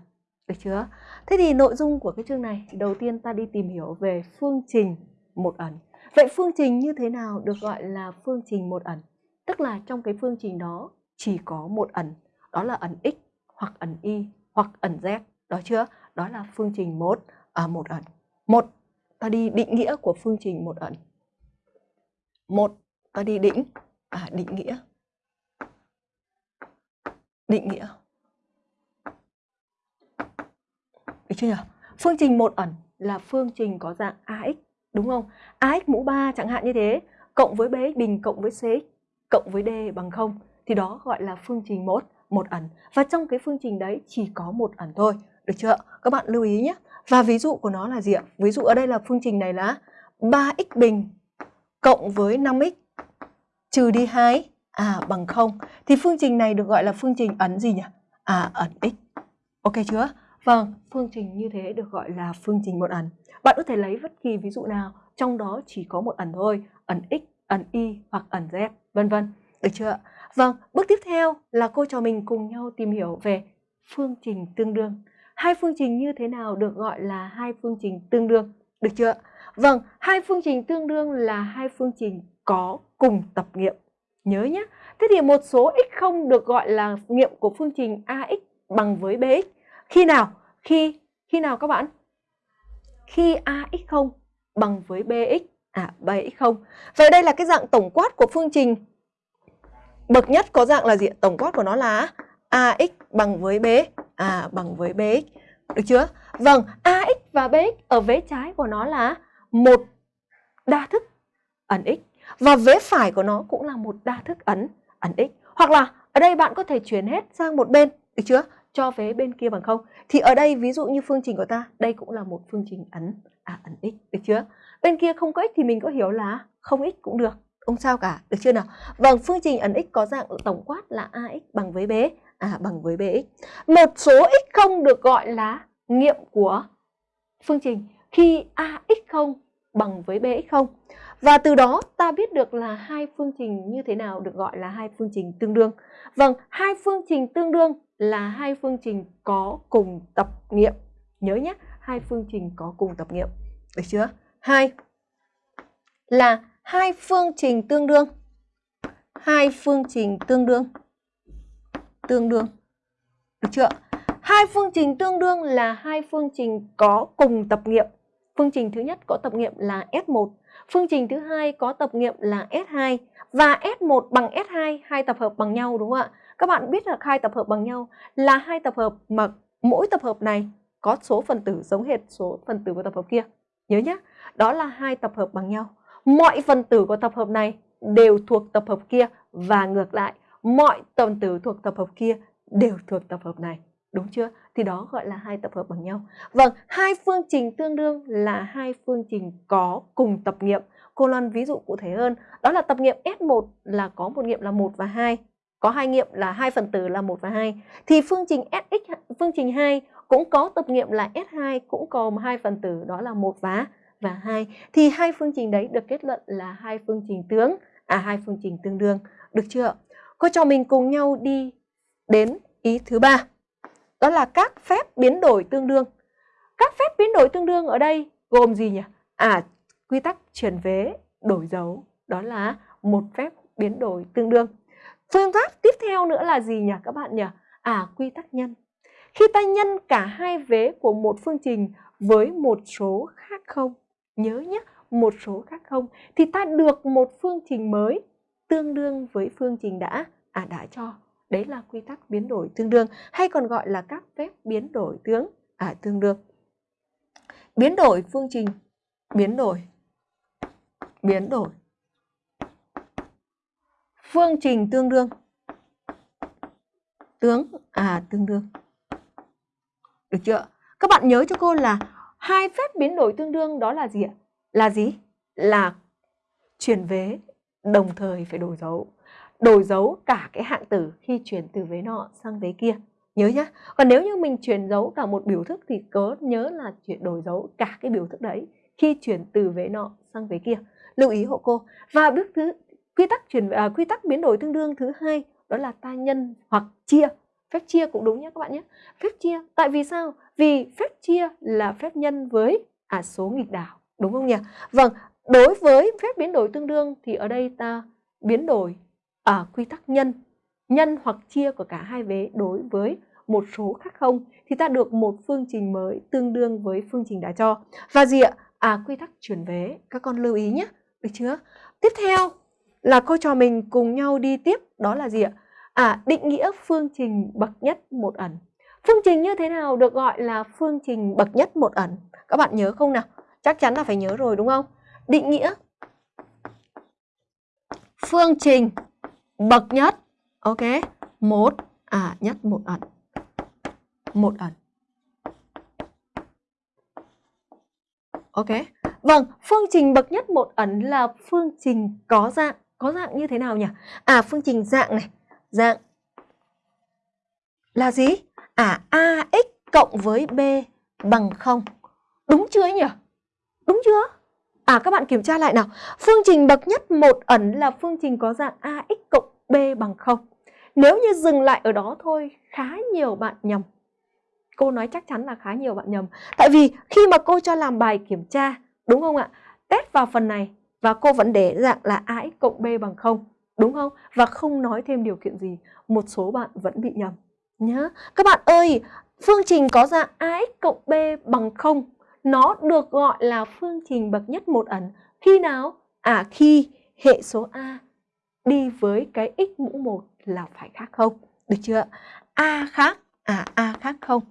Được chưa? Thế thì nội dung của cái chương này, đầu tiên ta đi tìm hiểu về phương trình một ẩn. Vậy phương trình như thế nào được gọi là phương trình một ẩn? Tức là trong cái phương trình đó chỉ có một ẩn, đó là ẩn x hoặc ẩn y hoặc ẩn z. Đó chưa? Đó là phương trình một à, một ẩn. Một, ta đi định nghĩa của phương trình một ẩn. Một, ta đi định à, định nghĩa. Định nghĩa. Được chưa nhỉ? Phương trình một ẩn là phương trình có dạng AX, đúng không? AX mũ 3 chẳng hạn như thế, cộng với BX bình cộng với CX cộng với D bằng 0 thì đó gọi là phương trình một một ẩn. Và trong cái phương trình đấy chỉ có một ẩn thôi, được chưa? Các bạn lưu ý nhé. Và ví dụ của nó là gì ạ? Ví dụ ở đây là phương trình này là 3x bình cộng với 5x trừ đi 2 à bằng 0. Thì phương trình này được gọi là phương trình ẩn gì nhỉ? À ẩn x. Ok chưa? Vâng, phương trình như thế được gọi là phương trình một ẩn. Bạn có thể lấy bất kỳ ví dụ nào, trong đó chỉ có một ẩn thôi, ẩn x, ẩn y hoặc ẩn z, vân vân. Được chưa? Vâng, bước tiếp theo là cô trò mình cùng nhau tìm hiểu về phương trình tương đương. Hai phương trình như thế nào được gọi là hai phương trình tương đương? Được chưa? Vâng, hai phương trình tương đương là hai phương trình có cùng tập nghiệm. Nhớ nhé. Thế thì một số x0 được gọi là nghiệm của phương trình ax bằng với bx. Khi nào? Khi khi nào các bạn? Khi ax0 bằng với bx. À, bx0. Vậy đây là cái dạng tổng quát của phương trình bậc nhất có dạng là gì? Tổng quát của nó là ax bằng với b, à bằng với bx. Được chưa? Vâng, ax và bx ở vế trái của nó là một đa thức ẩn x và vế phải của nó cũng là một đa thức ẩn ẩn x. Hoặc là ở đây bạn có thể chuyển hết sang một bên, được chưa? Cho vế bên kia bằng không. Thì ở đây ví dụ như phương trình của ta, đây cũng là một phương trình ẩn à ẩn x, được chưa? Bên kia không có x thì mình có hiểu là không x cũng được không sao cả, được chưa nào? Vâng, phương trình ẩn x có dạng tổng quát là ax bằng với b, à bằng với bx. Một số x không được gọi là nghiệm của phương trình khi ax không bằng với bx không và từ đó ta biết được là hai phương trình như thế nào được gọi là hai phương trình tương đương. Vâng, hai phương trình tương đương là hai phương trình có cùng tập nghiệm. Nhớ nhé, hai phương trình có cùng tập nghiệm. Được chưa? Hai là hai phương trình tương đương. Hai phương trình tương đương. Tương đương. Được chưa? Hai phương trình tương đương là hai phương trình có cùng tập nghiệm. Phương trình thứ nhất có tập nghiệm là S1, phương trình thứ hai có tập nghiệm là S2 và S1 bằng S2 hai tập hợp bằng nhau đúng không ạ? Các bạn biết là hai tập hợp bằng nhau là hai tập hợp mà mỗi tập hợp này có số phần tử giống hệt số phần tử của tập hợp kia. Nhớ nhé, đó là hai tập hợp bằng nhau. Mọi phần tử của tập hợp này đều thuộc tập hợp kia và ngược lại, mọi phần tử thuộc tập hợp kia đều thuộc tập hợp này. Đúng chưa? Thì đó gọi là hai tập hợp bằng nhau. Vâng, hai phương trình tương đương là hai phương trình có cùng tập nghiệm. Cô Loan ví dụ cụ thể hơn, đó là tập nghiệm S1 là có một nghiệm là 1 và 2, có hai nghiệm là hai phần tử là 1 và 2. Thì phương trình Sx phương trình 2 cũng có tập nghiệm là S2 cũng có hai phần tử đó là 1 và và 2. Thì hai phương trình đấy được kết luận là hai phương trình tướng, à hai phương trình tương đương. Được chưa? Cô cho mình cùng nhau đi đến ý thứ ba. Đó là các phép biến đổi tương đương. Các phép biến đổi tương đương ở đây gồm gì nhỉ? À, quy tắc chuyển vế đổi dấu. Đó là một phép biến đổi tương đương. Phương pháp tiếp theo nữa là gì nhỉ các bạn nhỉ? À, quy tắc nhân. Khi ta nhân cả hai vế của một phương trình với một số khác không, nhớ nhé, một số khác không, thì ta được một phương trình mới tương đương với phương trình đã à đã cho. Đấy là quy tắc biến đổi tương đương hay còn gọi là các phép biến đổi tướng à tương đương. Biến đổi phương trình, biến đổi, biến đổi. Phương trình tương đương. Tướng à tương đương. Được chưa? Các bạn nhớ cho cô là hai phép biến đổi tương đương đó là gì ạ? Là gì? Là chuyển vế đồng thời phải đổi dấu đổi dấu cả cái hạng tử khi chuyển từ vế nọ sang vế kia. Nhớ nhá. Còn nếu như mình chuyển dấu cả một biểu thức thì cớ nhớ là chuyển đổi dấu cả cái biểu thức đấy khi chuyển từ vế nọ sang vế kia. Lưu ý hộ cô. Và bước thứ quy tắc chuyển à, quy tắc biến đổi tương đương thứ hai đó là ta nhân hoặc chia. Phép chia cũng đúng nhé các bạn nhé phép chia tại vì sao? Vì phép chia là phép nhân với à số nghịch đảo đúng không nhỉ? Vâng đối với phép biến đổi tương đương thì ở đây ta biến đổi à, quy tắc nhân nhân hoặc chia của cả hai vế đối với một số khác không thì ta được một phương trình mới tương đương với phương trình đã cho và gì ạ à quy tắc chuyển vế các con lưu ý nhé được chưa tiếp theo là cô trò mình cùng nhau đi tiếp đó là gì ạ? À, định nghĩa phương trình bậc nhất một ẩn. Phương trình như thế nào được gọi là phương trình bậc nhất một ẩn? Các bạn nhớ không nào? Chắc chắn là phải nhớ rồi đúng không? Định nghĩa phương trình bậc nhất. Ok. Một. À nhất một ẩn. Một ẩn. Ok. Vâng phương trình bậc nhất một ẩn là phương trình có dạng. Có dạng như thế nào nhỉ? À phương trình dạng này, dạng là gì? À ax cộng với b bằng không, Đúng chưa nhỉ? Đúng chưa? À các bạn kiểm tra lại nào. Phương trình bậc nhất một ẩn là phương trình có dạng ax cộng b bằng 0. Nếu như dừng lại ở đó thôi, khá nhiều bạn nhầm. Cô nói chắc chắn là khá nhiều bạn nhầm. Tại vì khi mà cô cho làm bài kiểm tra, đúng không ạ? Test vào phần này và cô vẫn để dạng là ax cộng b bằng 0, đúng không? Và không nói thêm điều kiện gì, một số bạn vẫn bị nhầm nhá. Các bạn ơi, phương trình có dạng ax cộng b bằng 0, nó được gọi là phương trình bậc nhất một ẩn khi nào? À khi hệ số a đi với cái x mũ 1 là phải khác không? Được chưa? A khác, à A khác không?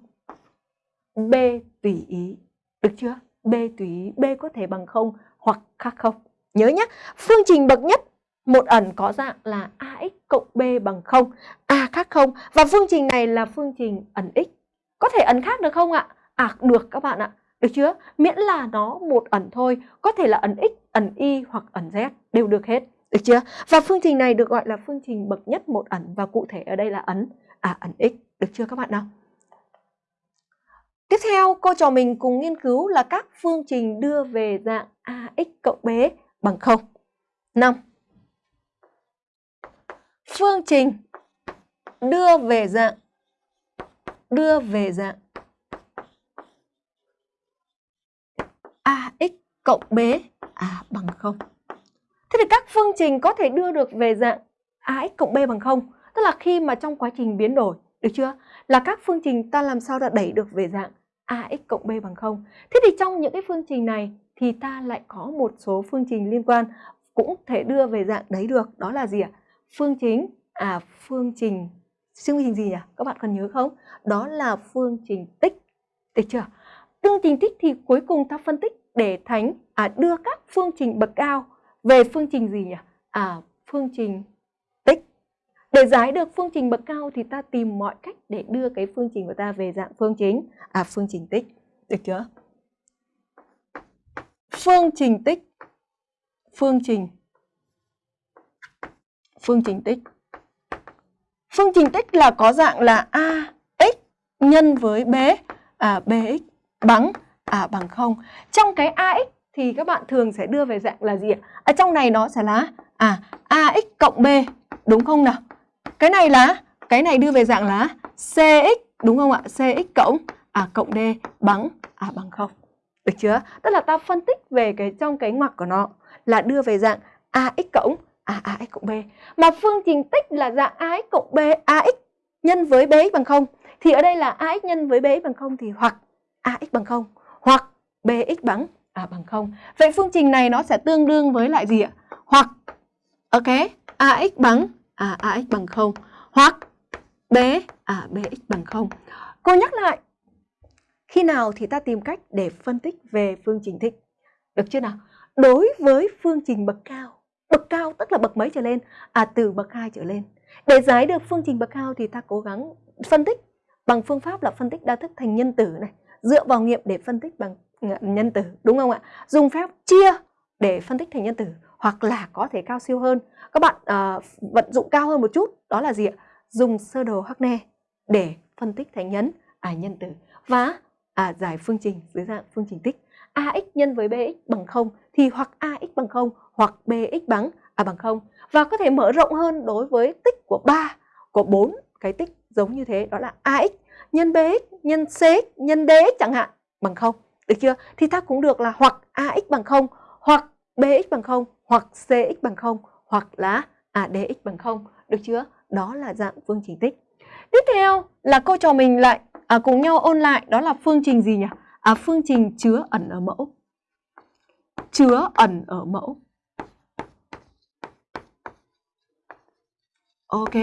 B tùy ý. Được chưa? B tùy ý, B có thể bằng không hoặc khác không? Nhớ nhé, phương trình bậc nhất một ẩn có dạng là ax cộng b bằng 0, a khác không và phương trình này là phương trình ẩn x. Có thể ẩn khác được không ạ? À được các bạn ạ. Được chưa? Miễn là nó một ẩn thôi, có thể là ẩn x, ẩn y hoặc ẩn z đều được hết. Được chưa? Và phương trình này được gọi là phương trình bậc nhất một ẩn và cụ thể ở đây là ẩn à ẩn x. Được chưa các bạn nào? Tiếp theo, cô trò mình cùng nghiên cứu là các phương trình đưa về dạng ax cộng b bằng 0. 5. Phương trình đưa về dạng đưa về dạng ax cộng b à bằng 0. Thế thì các phương trình có thể đưa được về dạng ax cộng b bằng 0, tức là khi mà trong quá trình biến đổi, được chưa? Là các phương trình ta làm sao đã đẩy được về dạng ax cộng b bằng 0. Thế thì trong những cái phương trình này thì ta lại có một số phương trình liên quan cũng thể đưa về dạng đấy được đó là gì ạ phương chính à phương trình phương trình gì nhỉ? Các bạn còn nhớ không? Đó là phương trình tích. Được chưa? Phương trình tích thì cuối cùng ta phân tích để thánh à, đưa các phương trình bậc cao về phương trình gì nhỉ? À, phương trình tích. Để giải được phương trình bậc cao thì ta tìm mọi cách để đưa cái phương trình của ta về dạng phương chính, à phương trình tích. Được chưa? Phương trình tích. Phương trình phương trình tích. Phương trình tích là có dạng là a x nhân với b à, bx bằng à bằng 0. Trong cái ax thì các bạn thường sẽ đưa về dạng là gì ạ? Ở trong này nó sẽ là à ax cộng b đúng không nào? Cái này là cái này đưa về dạng là cx đúng không ạ? cx cộng à cộng d bằng à bằng 0. Được chưa? Tức là ta phân tích về cái trong cái ngoặc của nó là đưa về dạng ax cộng à, ax cộng b. Mà phương trình tích là dạng ax cộng b, ax nhân với bx bằng 0. Thì ở đây là ax nhân với bx bằng 0 thì hoặc ax bằng 0 hoặc bx bằng à, bằng 0. Vậy phương trình này nó sẽ tương đương với lại gì ạ? Hoặc ok, ax bằng à, ax bằng 0 hoặc b à, bx bằng 0. Cô nhắc lại khi nào thì ta tìm cách để phân tích về phương trình thích Được chưa nào? Đối với phương trình bậc cao Bậc cao tức là bậc mấy trở lên? À từ bậc 2 trở lên. Để giải được phương trình bậc cao thì ta cố gắng phân tích bằng phương pháp là phân tích đa thức thành nhân tử này, dựa vào nghiệm để phân tích bằng nhân tử, đúng không ạ? Dùng phép chia để phân tích thành nhân tử hoặc là có thể cao siêu hơn. Các bạn uh, vận dụng cao hơn một chút, đó là gì ạ? Dùng sơ đồ Hackner để phân tích thành nhân à nhân tử và à, giải phương trình dưới dạng phương trình tích ax nhân với bx bằng 0 thì hoặc ax bằng 0 hoặc bx bằng à bằng 0 và có thể mở rộng hơn đối với tích của 3 của 4 cái tích giống như thế đó là ax nhân bx nhân cx nhân dx chẳng hạn bằng 0 được chưa? Thì ta cũng được là hoặc ax bằng 0 hoặc bx bằng 0 hoặc cx bằng 0 hoặc là à, adx dx bằng 0 được chưa? Đó là dạng phương trình tích. Tiếp theo là cô trò mình lại à, cùng nhau ôn lại đó là phương trình gì nhỉ? À, phương trình chứa ẩn ở mẫu. Chứa ẩn ở mẫu. Ok.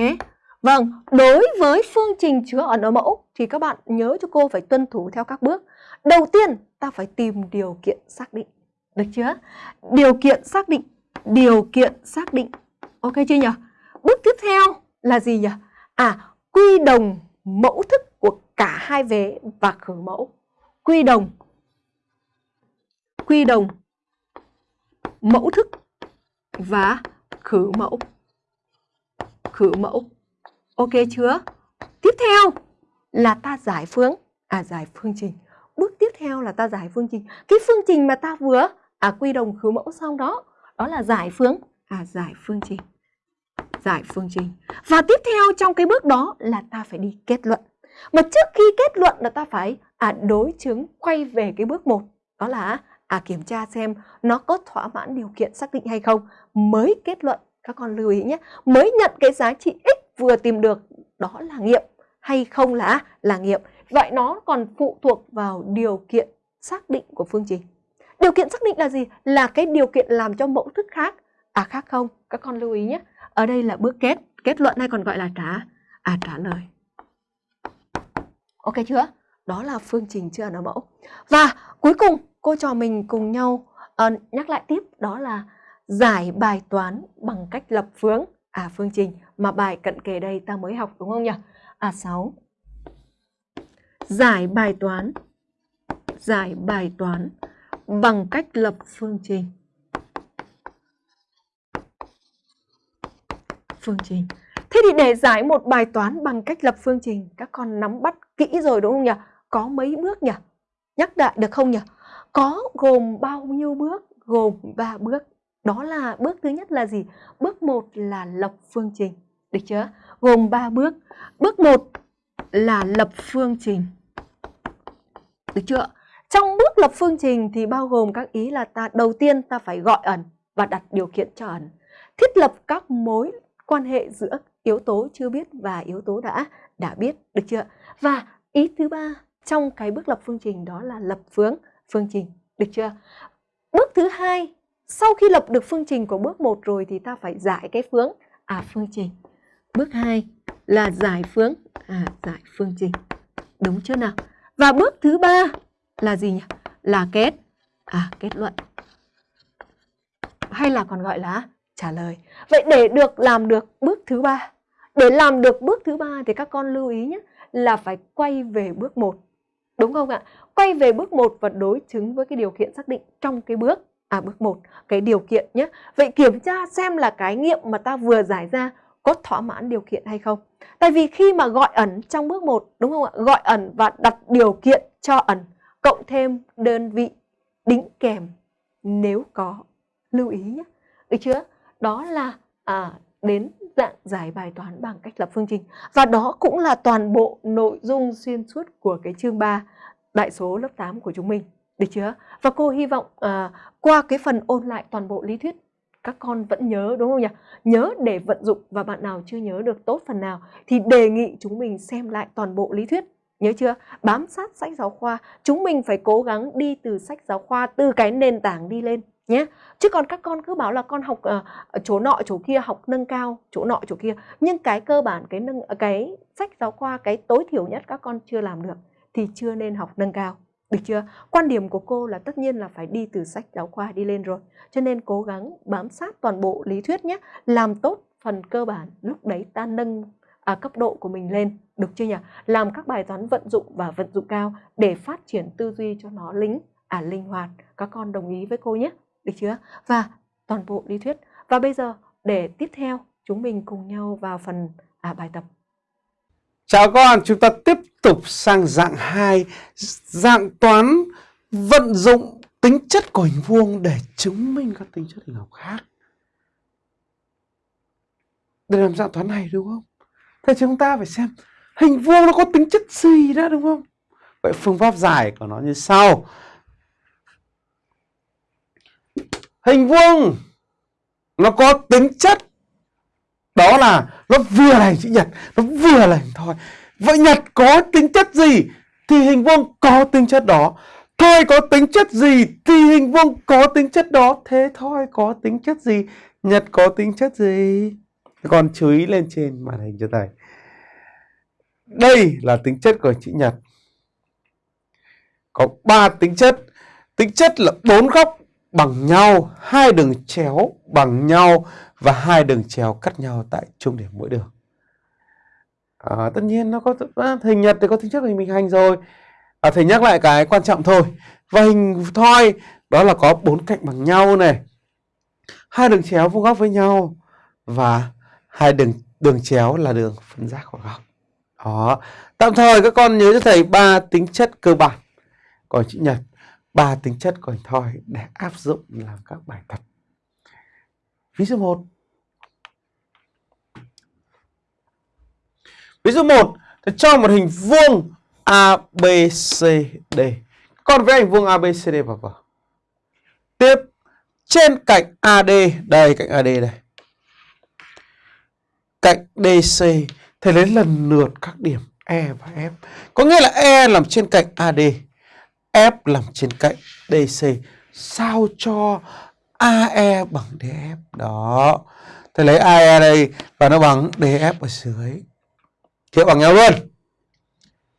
Vâng, đối với phương trình chứa ẩn ở mẫu thì các bạn nhớ cho cô phải tuân thủ theo các bước. Đầu tiên, ta phải tìm điều kiện xác định. Được chưa? Điều kiện xác định. Điều kiện xác định. Ok chưa nhỉ? Bước tiếp theo là gì nhỉ? À, quy đồng mẫu thức của cả hai vế và khử mẫu. Quy đồng. Quy đồng mẫu thức và khử mẫu khử mẫu. Ok chưa? Tiếp theo là ta giải phương, à giải phương trình. Bước tiếp theo là ta giải phương trình. Cái phương trình mà ta vừa à quy đồng khử mẫu xong đó, đó là giải phương, à giải phương trình. Giải phương trình. Và tiếp theo trong cái bước đó là ta phải đi kết luận. Mà trước khi kết luận là ta phải à đối chứng quay về cái bước 1, đó là à kiểm tra xem nó có thỏa mãn điều kiện xác định hay không mới kết luận các con lưu ý nhé mới nhận cái giá trị x vừa tìm được đó là nghiệm hay không là là nghiệm. Vậy nó còn phụ thuộc vào điều kiện xác định của phương trình. Điều kiện xác định là gì? Là cái điều kiện làm cho mẫu thức khác. À khác không? Các con lưu ý nhé. Ở đây là bước kết. Kết luận hay còn gọi là trả à trả lời. Ok chưa? Đó là phương trình chưa ở mẫu. Và cuối cùng cô trò mình cùng nhau uh, nhắc lại tiếp. Đó là giải bài toán bằng cách lập phương à phương trình mà bài cận kề đây ta mới học đúng không nhỉ? À 6. Giải bài toán giải bài toán bằng cách lập phương trình. Phương trình. Thế thì để giải một bài toán bằng cách lập phương trình, các con nắm bắt kỹ rồi đúng không nhỉ? Có mấy bước nhỉ? Nhắc lại được không nhỉ? Có gồm bao nhiêu bước? Gồm 3 bước. Đó là bước thứ nhất là gì? Bước 1 là lập phương trình. Được chưa? Gồm 3 bước. Bước 1 là lập phương trình. Được chưa? Trong bước lập phương trình thì bao gồm các ý là ta đầu tiên ta phải gọi ẩn và đặt điều kiện cho ẩn. Thiết lập các mối quan hệ giữa yếu tố chưa biết và yếu tố đã đã biết, được chưa? Và ý thứ ba trong cái bước lập phương trình đó là lập phương phương trình, được chưa? Bước thứ hai sau khi lập được phương trình của bước 1 rồi thì ta phải giải cái phương à phương trình. Bước 2 là giải phương à giải phương trình. Đúng chưa nào? Và bước thứ ba là gì nhỉ? Là kết à kết luận. Hay là còn gọi là trả lời. Vậy để được làm được bước thứ ba, để làm được bước thứ ba thì các con lưu ý nhé là phải quay về bước 1. Đúng không ạ? Quay về bước 1 và đối chứng với cái điều kiện xác định trong cái bước à bước 1, cái điều kiện nhé. Vậy kiểm tra xem là cái nghiệm mà ta vừa giải ra có thỏa mãn điều kiện hay không. Tại vì khi mà gọi ẩn trong bước 1 đúng không ạ? Gọi ẩn và đặt điều kiện cho ẩn cộng thêm đơn vị đính kèm nếu có lưu ý nhé. Được chưa? Đó là à, đến dạng giải bài toán bằng cách lập phương trình. Và đó cũng là toàn bộ nội dung xuyên suốt của cái chương 3 đại số lớp 8 của chúng mình. Được chưa? Và cô hy vọng à, qua cái phần ôn lại toàn bộ lý thuyết các con vẫn nhớ đúng không nhỉ? Nhớ để vận dụng và bạn nào chưa nhớ được tốt phần nào thì đề nghị chúng mình xem lại toàn bộ lý thuyết. Nhớ chưa? Bám sát sách giáo khoa, chúng mình phải cố gắng đi từ sách giáo khoa, từ cái nền tảng đi lên nhé. Chứ còn các con cứ bảo là con học uh, chỗ nọ chỗ kia học nâng cao, chỗ nọ chỗ kia, nhưng cái cơ bản cái nâng cái sách giáo khoa cái tối thiểu nhất các con chưa làm được thì chưa nên học nâng cao. Được chưa? Quan điểm của cô là tất nhiên là phải đi từ sách giáo khoa đi lên rồi. Cho nên cố gắng bám sát toàn bộ lý thuyết nhé. Làm tốt phần cơ bản, lúc đấy ta nâng à, cấp độ của mình lên. Được chưa nhỉ? Làm các bài toán vận dụng và vận dụng cao để phát triển tư duy cho nó lính, à linh hoạt. Các con đồng ý với cô nhé. Được chưa? Và toàn bộ lý thuyết. Và bây giờ để tiếp theo chúng mình cùng nhau vào phần à, bài tập. Chào các con, chúng ta tiếp tục sang dạng 2, dạng toán vận dụng tính chất của hình vuông để chứng minh các tính chất hình học khác. Để làm dạng toán này đúng không? Thế chúng ta phải xem hình vuông nó có tính chất gì đó đúng không? Vậy phương pháp giải của nó như sau. Hình vuông nó có tính chất đó là nó vừa là hình chữ nhật, nó vừa là hình thoi vậy nhật có tính chất gì thì hình vuông có tính chất đó. Thoi có tính chất gì thì hình vuông có tính chất đó. Thế thoi có tính chất gì? Nhật có tính chất gì? Con chú ý lên trên màn hình cho thầy. Đây là tính chất của chữ nhật. Có ba tính chất. Tính chất là bốn góc bằng nhau, hai đường chéo bằng nhau và hai đường chéo cắt nhau tại trung điểm mỗi đường. À, tất nhiên nó có à, hình nhật thì có tính chất hình bình hành rồi. À, thầy nhắc lại cái quan trọng thôi. Và hình thoi đó là có bốn cạnh bằng nhau này, hai đường chéo vuông góc với nhau và hai đường đường chéo là đường phân giác của góc. Đó. Tạm thời các con nhớ cho thầy ba tính chất cơ bản của chữ nhật, ba tính chất của hình thoi để áp dụng làm các bài tập. Ví dụ 1 Ví dụ 1 thì cho một hình vuông ABCD. Còn vẽ hình vuông ABCD vào vào. Tiếp trên cạnh AD, đây cạnh AD đây. Cạnh DC thì lấy lần lượt các điểm E và F. Có nghĩa là E nằm trên cạnh AD, F nằm trên cạnh DC. Sao cho AE bằng DF. Đó. Thầy lấy AE đây và nó bằng DF ở dưới. Hiệu bằng nhau luôn.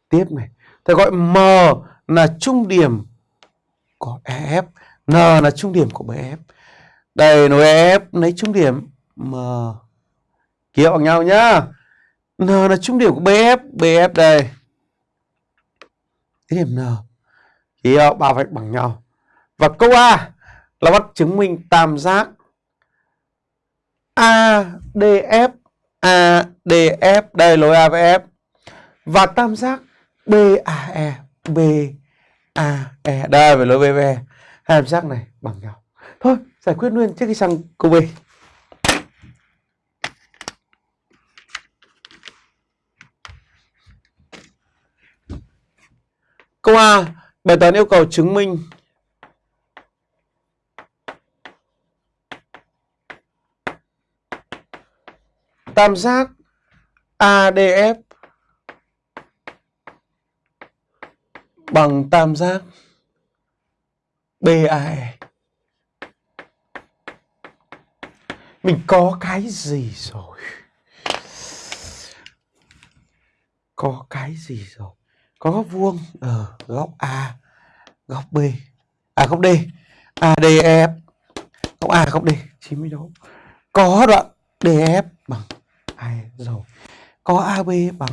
Tiếp này. Thầy gọi M là trung điểm của EF. N là trung điểm của BF. Đây nối EF lấy trung điểm M. Kia bằng nhau nhá. N là trung điểm của BF. BF đây. Cái điểm N. Hiệu ba vạch bằng nhau. Và câu A là bắt chứng minh tam giác ADF ADF đây lối A với F. Và tam giác BAE BAE đây về lối BBE hai tam giác này bằng nhau. Thôi, giải quyết luôn trước khi sang câu B. Câu A, bài toán yêu cầu chứng minh tam giác ADF bằng tam giác BAE. Mình có cái gì rồi? có cái gì rồi? Có góc vuông ở góc A, góc B. À góc D. ADF góc A, góc D 90 độ. Có đoạn DF bằng ai rồi có AB bằng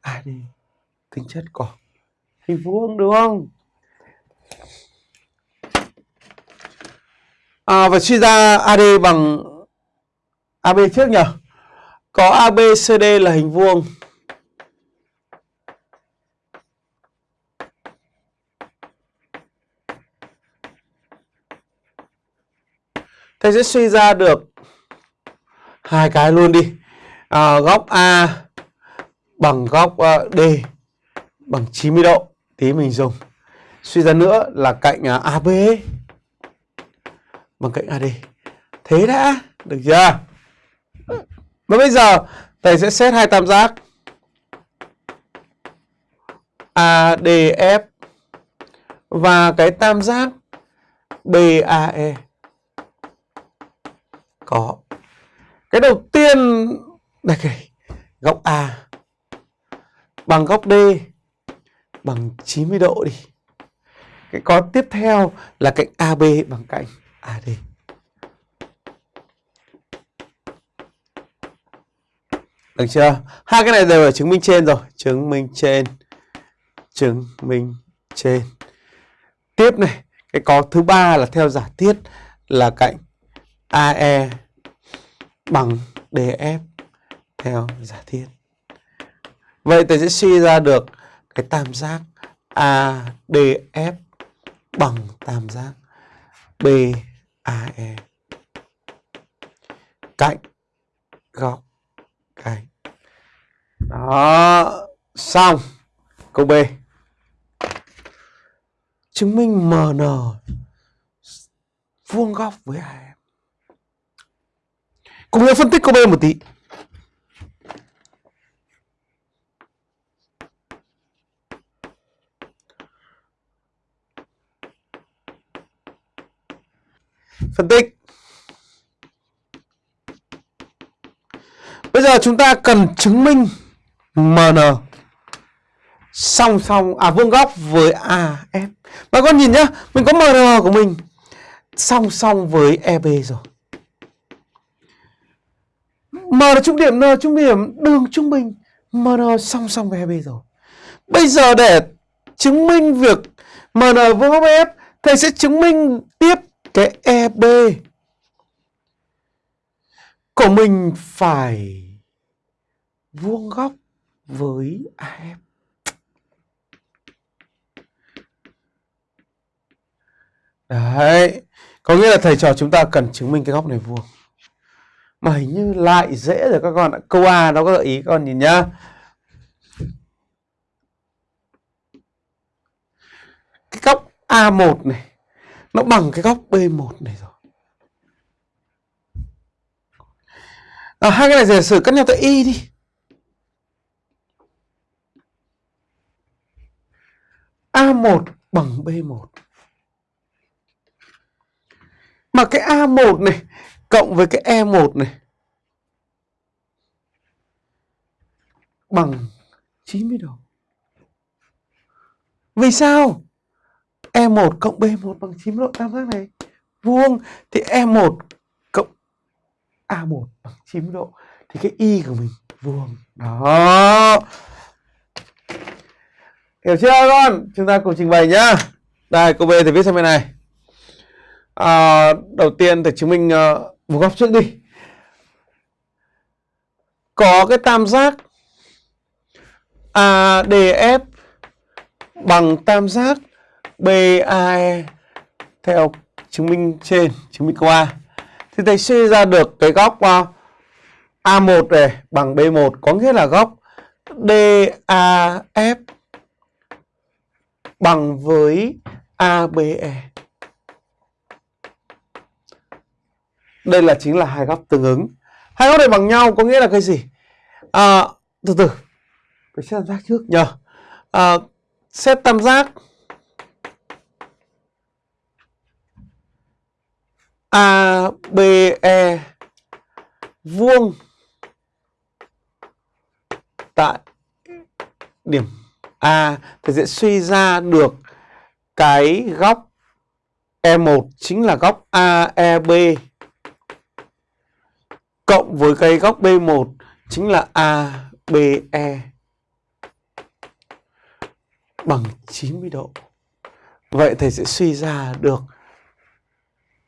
AD tính chất của hình vuông đúng không? À, và suy ra AD bằng AB trước nhỉ? Có ABCD là hình vuông. Thầy sẽ suy ra được hai cái luôn đi. À, góc A bằng góc ờ, D bằng 90 độ. Tí mình dùng. Suy ra nữa là cạnh à, AB bằng cạnh AD. Thế đã, được chưa? Và bây giờ thầy sẽ xét hai tam giác ADF và cái tam giác BAE có cái đầu tiên, đây cái góc A. Bằng góc D, bằng 90 độ đi. Cái có tiếp theo là cạnh AB bằng cạnh AD được chưa? Hai cái này đều là chứng minh trên rồi. Chứng minh trên, chứng minh trên. Tiếp này, cái có thứ ba là theo giả thiết là cạnh AE bằng DF theo giả thiết. Vậy ta sẽ suy ra được cái tam giác ADF bằng tam giác BAE cạnh góc cạnh. Đó, xong. Câu B. Chứng minh MN vuông góc với AE. Cùng nhau phân tích câu B một tí. Phân tích. Bây giờ chúng ta cần chứng minh MN song song à vuông góc với AF. Bà con nhìn nhá, mình có MN của mình song song với EB rồi. M là trung điểm, N là trung điểm, đường trung bình MN song song với 2B rồi. Bây giờ để chứng minh việc MN vuông góc F, thầy sẽ chứng minh tiếp cái EB của mình phải vuông góc với AF. Đấy, có nghĩa là thầy trò chúng ta cần chứng minh cái góc này vuông mà hình như lại dễ rồi các con ạ. Câu A nó có gợi ý các con nhìn nhá. Cái góc A1 này nó bằng cái góc B1 này rồi. À, hai cái này giả sử cắt nhau tới y đi. A1 bằng B1 mà cái A1 này cộng với cái E1 này bằng 90 độ. Vì sao? E1 cộng B1 bằng 90 độ tam giác này vuông thì E1 cộng A1 bằng 90 độ thì cái y của mình vuông. Đó. Hiểu chưa con? Chúng ta cùng trình bày nhá. Đây, cô B thì viết sang bên này. À, đầu tiên thì chứng minh uh, một góc trước đi. Có cái tam giác ADF bằng tam giác BAE theo chứng minh trên, chứng minh câu A. Thì thầy suy ra được cái góc à, A1 này bằng B1 có nghĩa là góc DAF bằng với ABE đây là chính là hai góc tương ứng. Hai góc này bằng nhau có nghĩa là cái gì? À, từ từ. Phải xét tam giác trước nhờ. À, xét tam giác. ABE vuông tại điểm A thì sẽ suy ra được cái góc E1 chính là góc AEB cộng với cái góc B1 chính là ABE bằng 90 độ. Vậy thầy sẽ suy ra được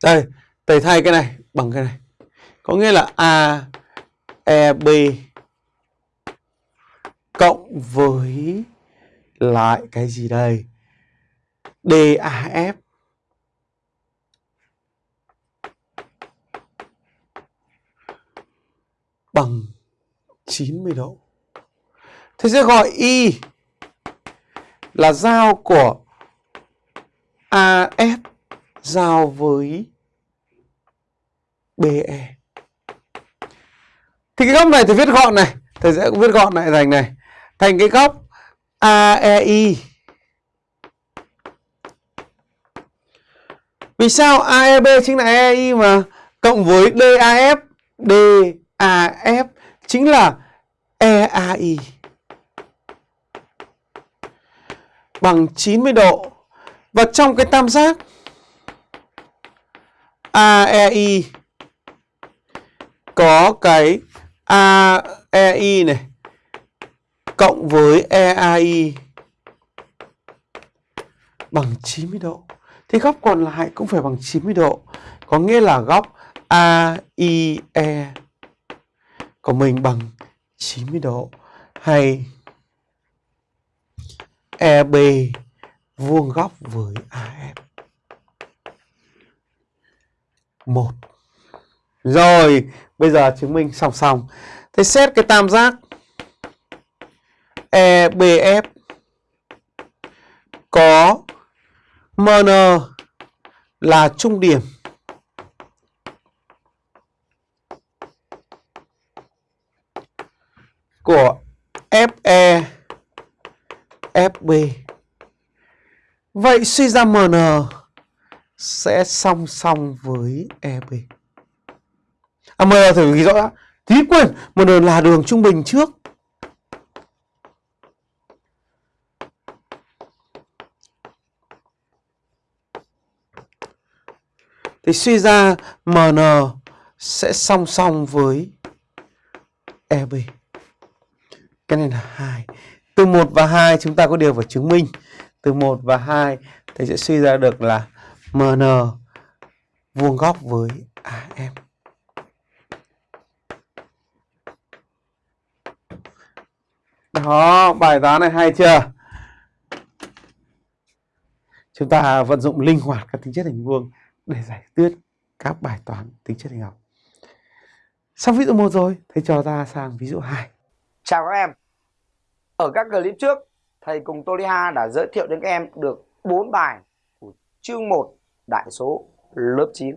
đây, thầy thay cái này bằng cái này. Có nghĩa là AEB cộng với lại cái gì đây? DAF bằng 90 độ. Thế sẽ gọi Y là giao của AF giao với BE. Thì cái góc này thì viết gọn này, thầy sẽ viết gọn lại thành này, thành cái góc AEI. Vì sao AEB chính là EI mà cộng với DAF, AF chính là EAI bằng 90 độ. Và trong cái tam giác AEI có cái AEI này cộng với EAI bằng 90 độ. Thì góc còn lại cũng phải bằng 90 độ. Có nghĩa là góc AIE của mình bằng 90 độ hay EB vuông góc với AF. một Rồi, bây giờ chứng minh song song. Thế xét cái tam giác EBF có MN là trung điểm của FE B. Vậy suy ra MN sẽ song song với EB. À, MN thử ghi rõ đã. Tí quên, MN là đường trung bình trước. Thì suy ra MN sẽ song song với EB. Cái này là 2. Từ 1 và 2 chúng ta có điều phải chứng minh. Từ 1 và 2 thầy sẽ suy ra được là MN vuông góc với AM. Đó, bài toán này hay chưa? Chúng ta vận dụng linh hoạt các tính chất hình vuông để giải quyết các bài toán tính chất hình học. Xong ví dụ 1 rồi, thầy cho ta sang ví dụ 2. Chào các em. Ở các clip trước, thầy cùng Toliha đã giới thiệu đến các em được 4 bài của chương 1 đại số lớp 9.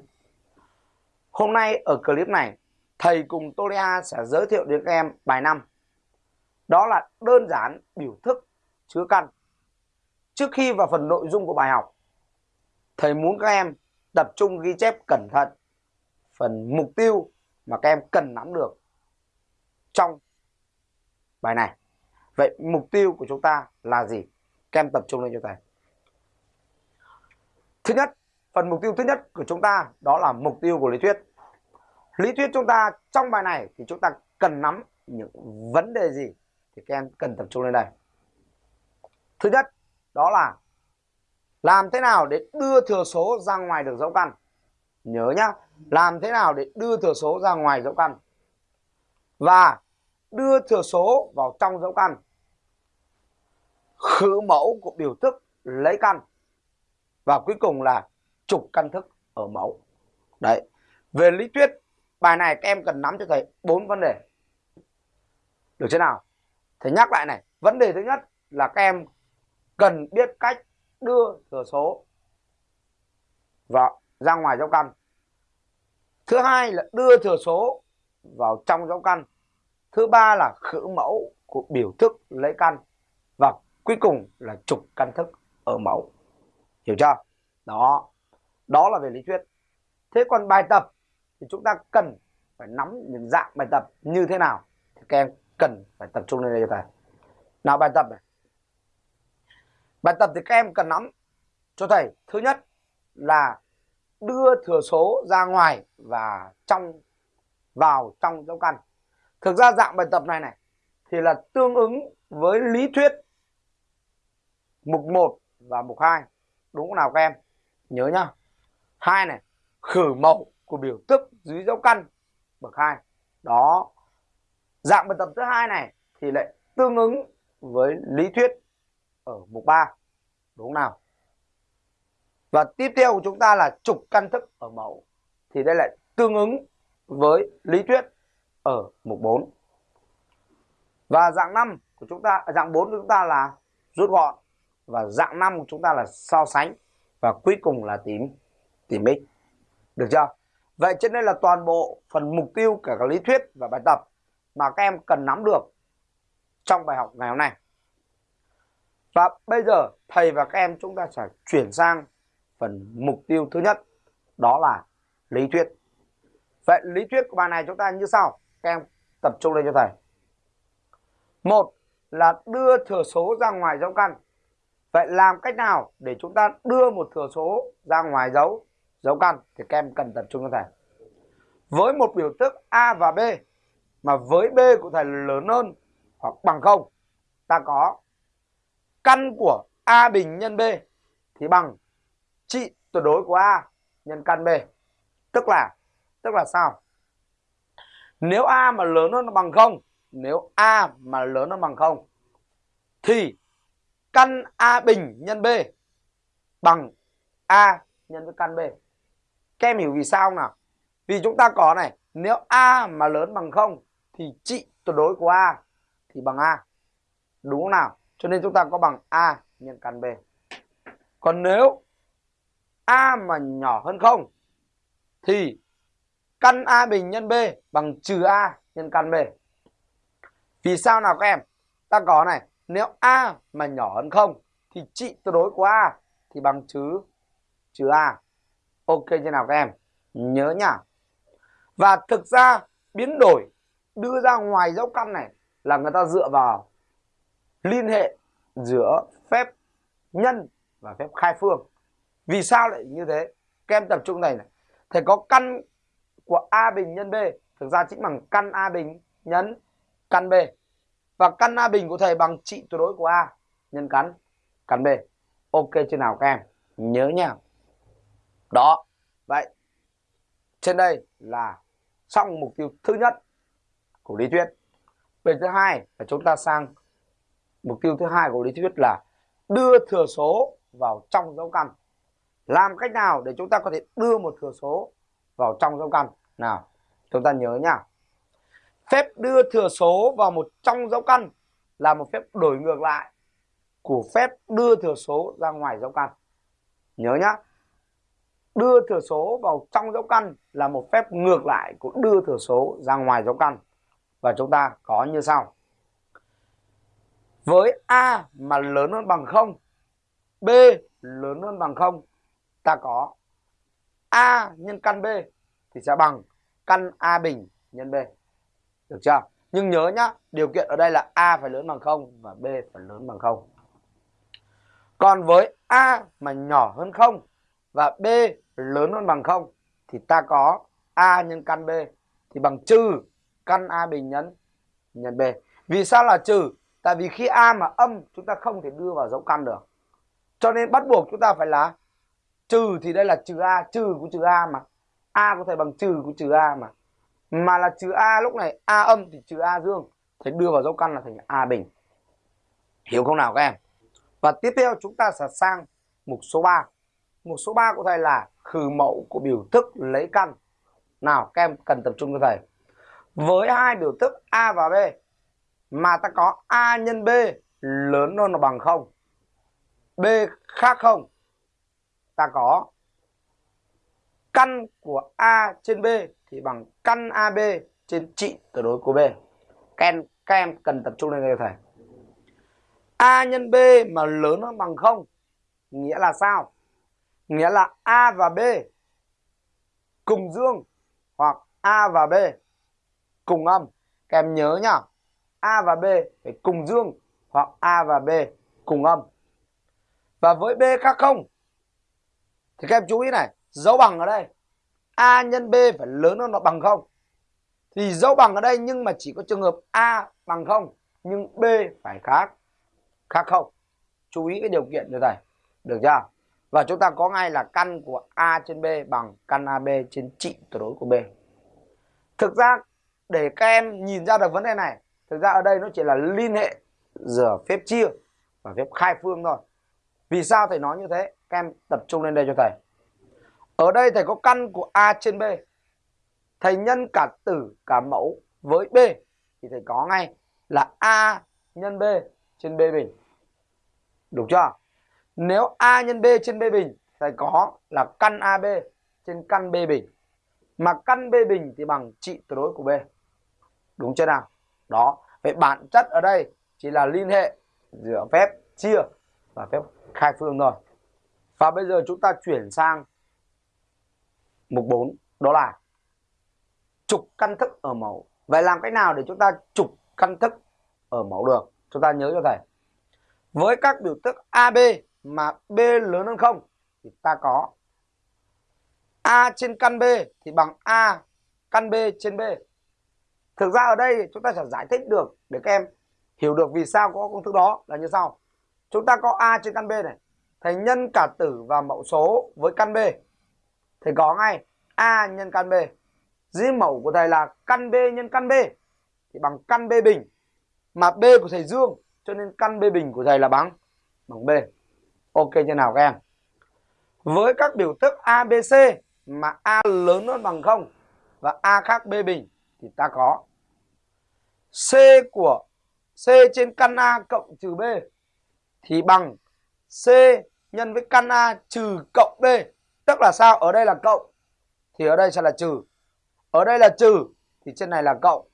Hôm nay ở clip này, thầy cùng Toliha sẽ giới thiệu đến các em bài 5. Đó là đơn giản biểu thức chứa căn. Trước khi vào phần nội dung của bài học, thầy muốn các em tập trung ghi chép cẩn thận phần mục tiêu mà các em cần nắm được trong bài này. Vậy mục tiêu của chúng ta là gì? Các em tập trung lên cho thầy. Thứ nhất, phần mục tiêu thứ nhất của chúng ta đó là mục tiêu của lý thuyết. Lý thuyết chúng ta trong bài này thì chúng ta cần nắm những vấn đề gì thì các em cần tập trung lên đây. Thứ nhất, đó là làm thế nào để đưa thừa số ra ngoài được dấu căn. Nhớ nhá, làm thế nào để đưa thừa số ra ngoài dấu căn. Và đưa thừa số vào trong dấu căn khử mẫu của biểu thức lấy căn, và cuối cùng là trục căn thức ở mẫu. Đấy, về lý thuyết, bài này các em cần nắm cho thầy bốn vấn đề. Được chưa nào? Thầy nhắc lại này, vấn đề thứ nhất là các em cần biết cách đưa thừa số vào, ra ngoài dấu căn. Thứ hai là đưa thừa số vào trong dấu căn. Thứ ba là khử mẫu của biểu thức lấy căn. Và cuối cùng là trục căn thức ở mẫu. Hiểu chưa? Đó. Đó là về lý thuyết. Thế còn bài tập thì chúng ta cần phải nắm những dạng bài tập như thế nào thì các em cần phải tập trung lên đây cho thầy nào, bài tập này. Bài tập thì các em cần nắm cho thầy. Thứ nhất là đưa thừa số ra ngoài và trong, vào trong dấu căn. Thực ra dạng bài tập này này thì là tương ứng với lý thuyết mục 1 và mục 2 đúng không nào các em? Nhớ nhá. Hai này, khử mẫu của biểu thức dưới dấu căn. Bậc hai. Đó. Dạng bài tập thứ hai này thì lại tương ứng với lý thuyết ở mục 3 đúng không nào? Và tiếp theo của chúng ta là trục căn thức ở mẫu. Thì đây lại tương ứng với lý thuyết ở mục 4 và dạng 5 của chúng ta à, dạng 4 của chúng ta là rút gọn và dạng năm của chúng ta là so sánh và cuối cùng là tìm tìm x. Được chưa? Vậy trên đây là toàn bộ phần mục tiêu cả các lý thuyết và bài tập mà các em cần nắm được trong bài học ngày hôm nay. Và bây giờ thầy và các em chúng ta sẽ chuyển sang phần mục tiêu thứ nhất, đó là lý thuyết. Vậy lý thuyết của bài này chúng ta như sau, các em tập trung lên cho thầy. Một là đưa thừa số ra ngoài dấu căn vậy làm cách nào để chúng ta đưa một thừa số ra ngoài dấu? Dấu căn thì các em cần tập trung cho thầy. Với một biểu thức a và b, mà với b của thầy lớn hơn hoặc bằng không, ta có căn của a bình nhân b thì bằng trị tuyệt đối của a nhân căn b. Tức là tức là sao? Nếu a mà lớn hơn bằng không, nếu a mà lớn hơn bằng không, thì căn a bình nhân b bằng a nhân với căn b. Các em hiểu vì sao không nào? Vì chúng ta có này, nếu a mà lớn bằng không thì trị tuyệt đối của a thì bằng a. Đúng không nào? Cho nên chúng ta có bằng a nhân căn b. Còn nếu a mà nhỏ hơn không thì căn a bình nhân b bằng trừ a nhân căn b. Vì sao nào các em? Ta có này nếu a mà nhỏ hơn không, thì trị tuyệt đối của a thì bằng chứ chứ a. Ok chưa nào các em? Nhớ nhá và thực ra, biến đổi đưa ra ngoài dấu căn này là người ta dựa vào liên hệ giữa phép nhân và phép khai phương. Vì sao lại như thế? Các em tập trung này này. Thầy có căn của a bình nhân b, thực ra chính bằng căn a bình nhân, căn b và căn a bình của thầy bằng trị tuyệt đối của a. Nhân căn căn b. Ok, chưa nào các em? Nhớ nha. Đó. Vậy, trên đây là xong mục tiêu thứ nhất của lý thuyết. Về thứ hai là chúng ta sang mục tiêu thứ hai của lý thuyết là đưa thừa số vào trong dấu căn. Làm cách nào để chúng ta có thể đưa một thừa số vào trong dấu căn? Nào, chúng ta nhớ nhá phép đưa thừa số vào một trong dấu căn là một phép đổi ngược lại của phép đưa thừa số ra ngoài dấu căn. Nhớ nhá, đưa thừa số vào trong dấu căn là một phép ngược lại của đưa thừa số ra ngoài dấu căn. Và chúng ta có như sau. Với a mà lớn hơn bằng 0 b lớn hơn bằng 0 ta có a nhân căn b thì sẽ bằng căn a bình nhân b được chưa? Nhưng nhớ nhá, điều kiện ở đây là a phải lớn bằng 0 và b phải lớn bằng 0 còn với a mà nhỏ hơn 0 và b lớn hơn bằng 0 thì ta có a nhân căn b thì bằng trừ căn a bình nhân nhân b. Vì sao là trừ? Tại vì khi a mà âm, chúng ta không thể đưa vào dấu căn được. Cho nên bắt buộc chúng ta phải là trừ thì đây là trừ a, trừ của trừ a mà. A có thể bằng trừ của trừ a mà mà là trừ a lúc này, a âm thì trừ a dương. Thì đưa vào dấu căn là thành a bình. Hiểu không nào các em? Và tiếp theo chúng ta sẽ sang mục số 3 mục số 3 của thầy là khử mẫu của biểu thức lấy căn. Nào, các em cần tập trung cho thầy. Với hai biểu thức a và b, mà ta có a nhân b, lớn hơn là bằng không? B khác không? Ta có căn của a trên b thì bằng căn ab trên trị tuyệt đối của b. Các em, các em cần tập trung lên đây thầy. A nhân b mà lớn hơn bằng không nghĩa là sao? Nghĩa là a và b cùng dương hoặc a và b cùng âm. Các em nhớ nhá a và b phải cùng dương hoặc a và b cùng âm. Và với B khác không? Thì các em chú ý này dấu bằng ở đây. A nhân B phải lớn hơn nó bằng không? Thì dấu bằng ở đây nhưng mà chỉ có trường hợp A bằng không, nhưng B phải khác khác không? Chú ý cái điều kiện như thầy được chưa? Và chúng ta có ngay là căn của A trên B bằng căn AB trên trị tuyệt đối của B. Thực ra, để các em nhìn ra được vấn đề này, thực ra ở đây nó chỉ là liên hệ giữa phép chia và phép khai phương thôi. Vì sao thầy nói như thế? Các em tập trung lên đây cho thầy ở đây thầy có căn của A trên B thầy nhân cả tử, cả mẫu với B thì thầy có ngay là A nhân B trên B bình Đúng chưa? Nếu A nhân B trên B bình, thầy có là căn AB trên căn B bình. Mà căn B bình thì bằng trị tuyệt đối của B. Đúng chưa nào? Đó. Vậy bản chất ở đây chỉ là liên hệ giữa phép chia và phép khai phương thôi. Và bây giờ chúng ta chuyển sang mục 4 đó là trục căn thức ở mẫu. Vậy làm cách nào để chúng ta trục căn thức ở mẫu được? Chúng ta nhớ cho thầy với các biểu thức AB mà B lớn hơn không thì ta có A trên căn B thì bằng A căn B trên B. Thực ra ở đây chúng ta sẽ giải thích được để các em hiểu được vì sao có công thức đó là như sau. Chúng ta có A trên căn B này. Thầy nhân cả tử và mẫu số với căn B. Thầy có ngay A nhân căn B. Dưới mẫu của thầy là căn B nhân căn B thì bằng căn B bình. Mà B của thầy Dương, cho nên căn B bình của thầy là bằng bằng B. Ok chưa nào các em? Với các biểu thức ABC mà A lớn hơn bằng 0 và A khác B bình thì ta có C của, C trên căn A cộng trừ B thì bằng C nhân với căn A trừ cộng B. Tức là sao? Ở đây là cộng thì ở đây sẽ là trừ. Ở đây là trừ thì trên này là cộng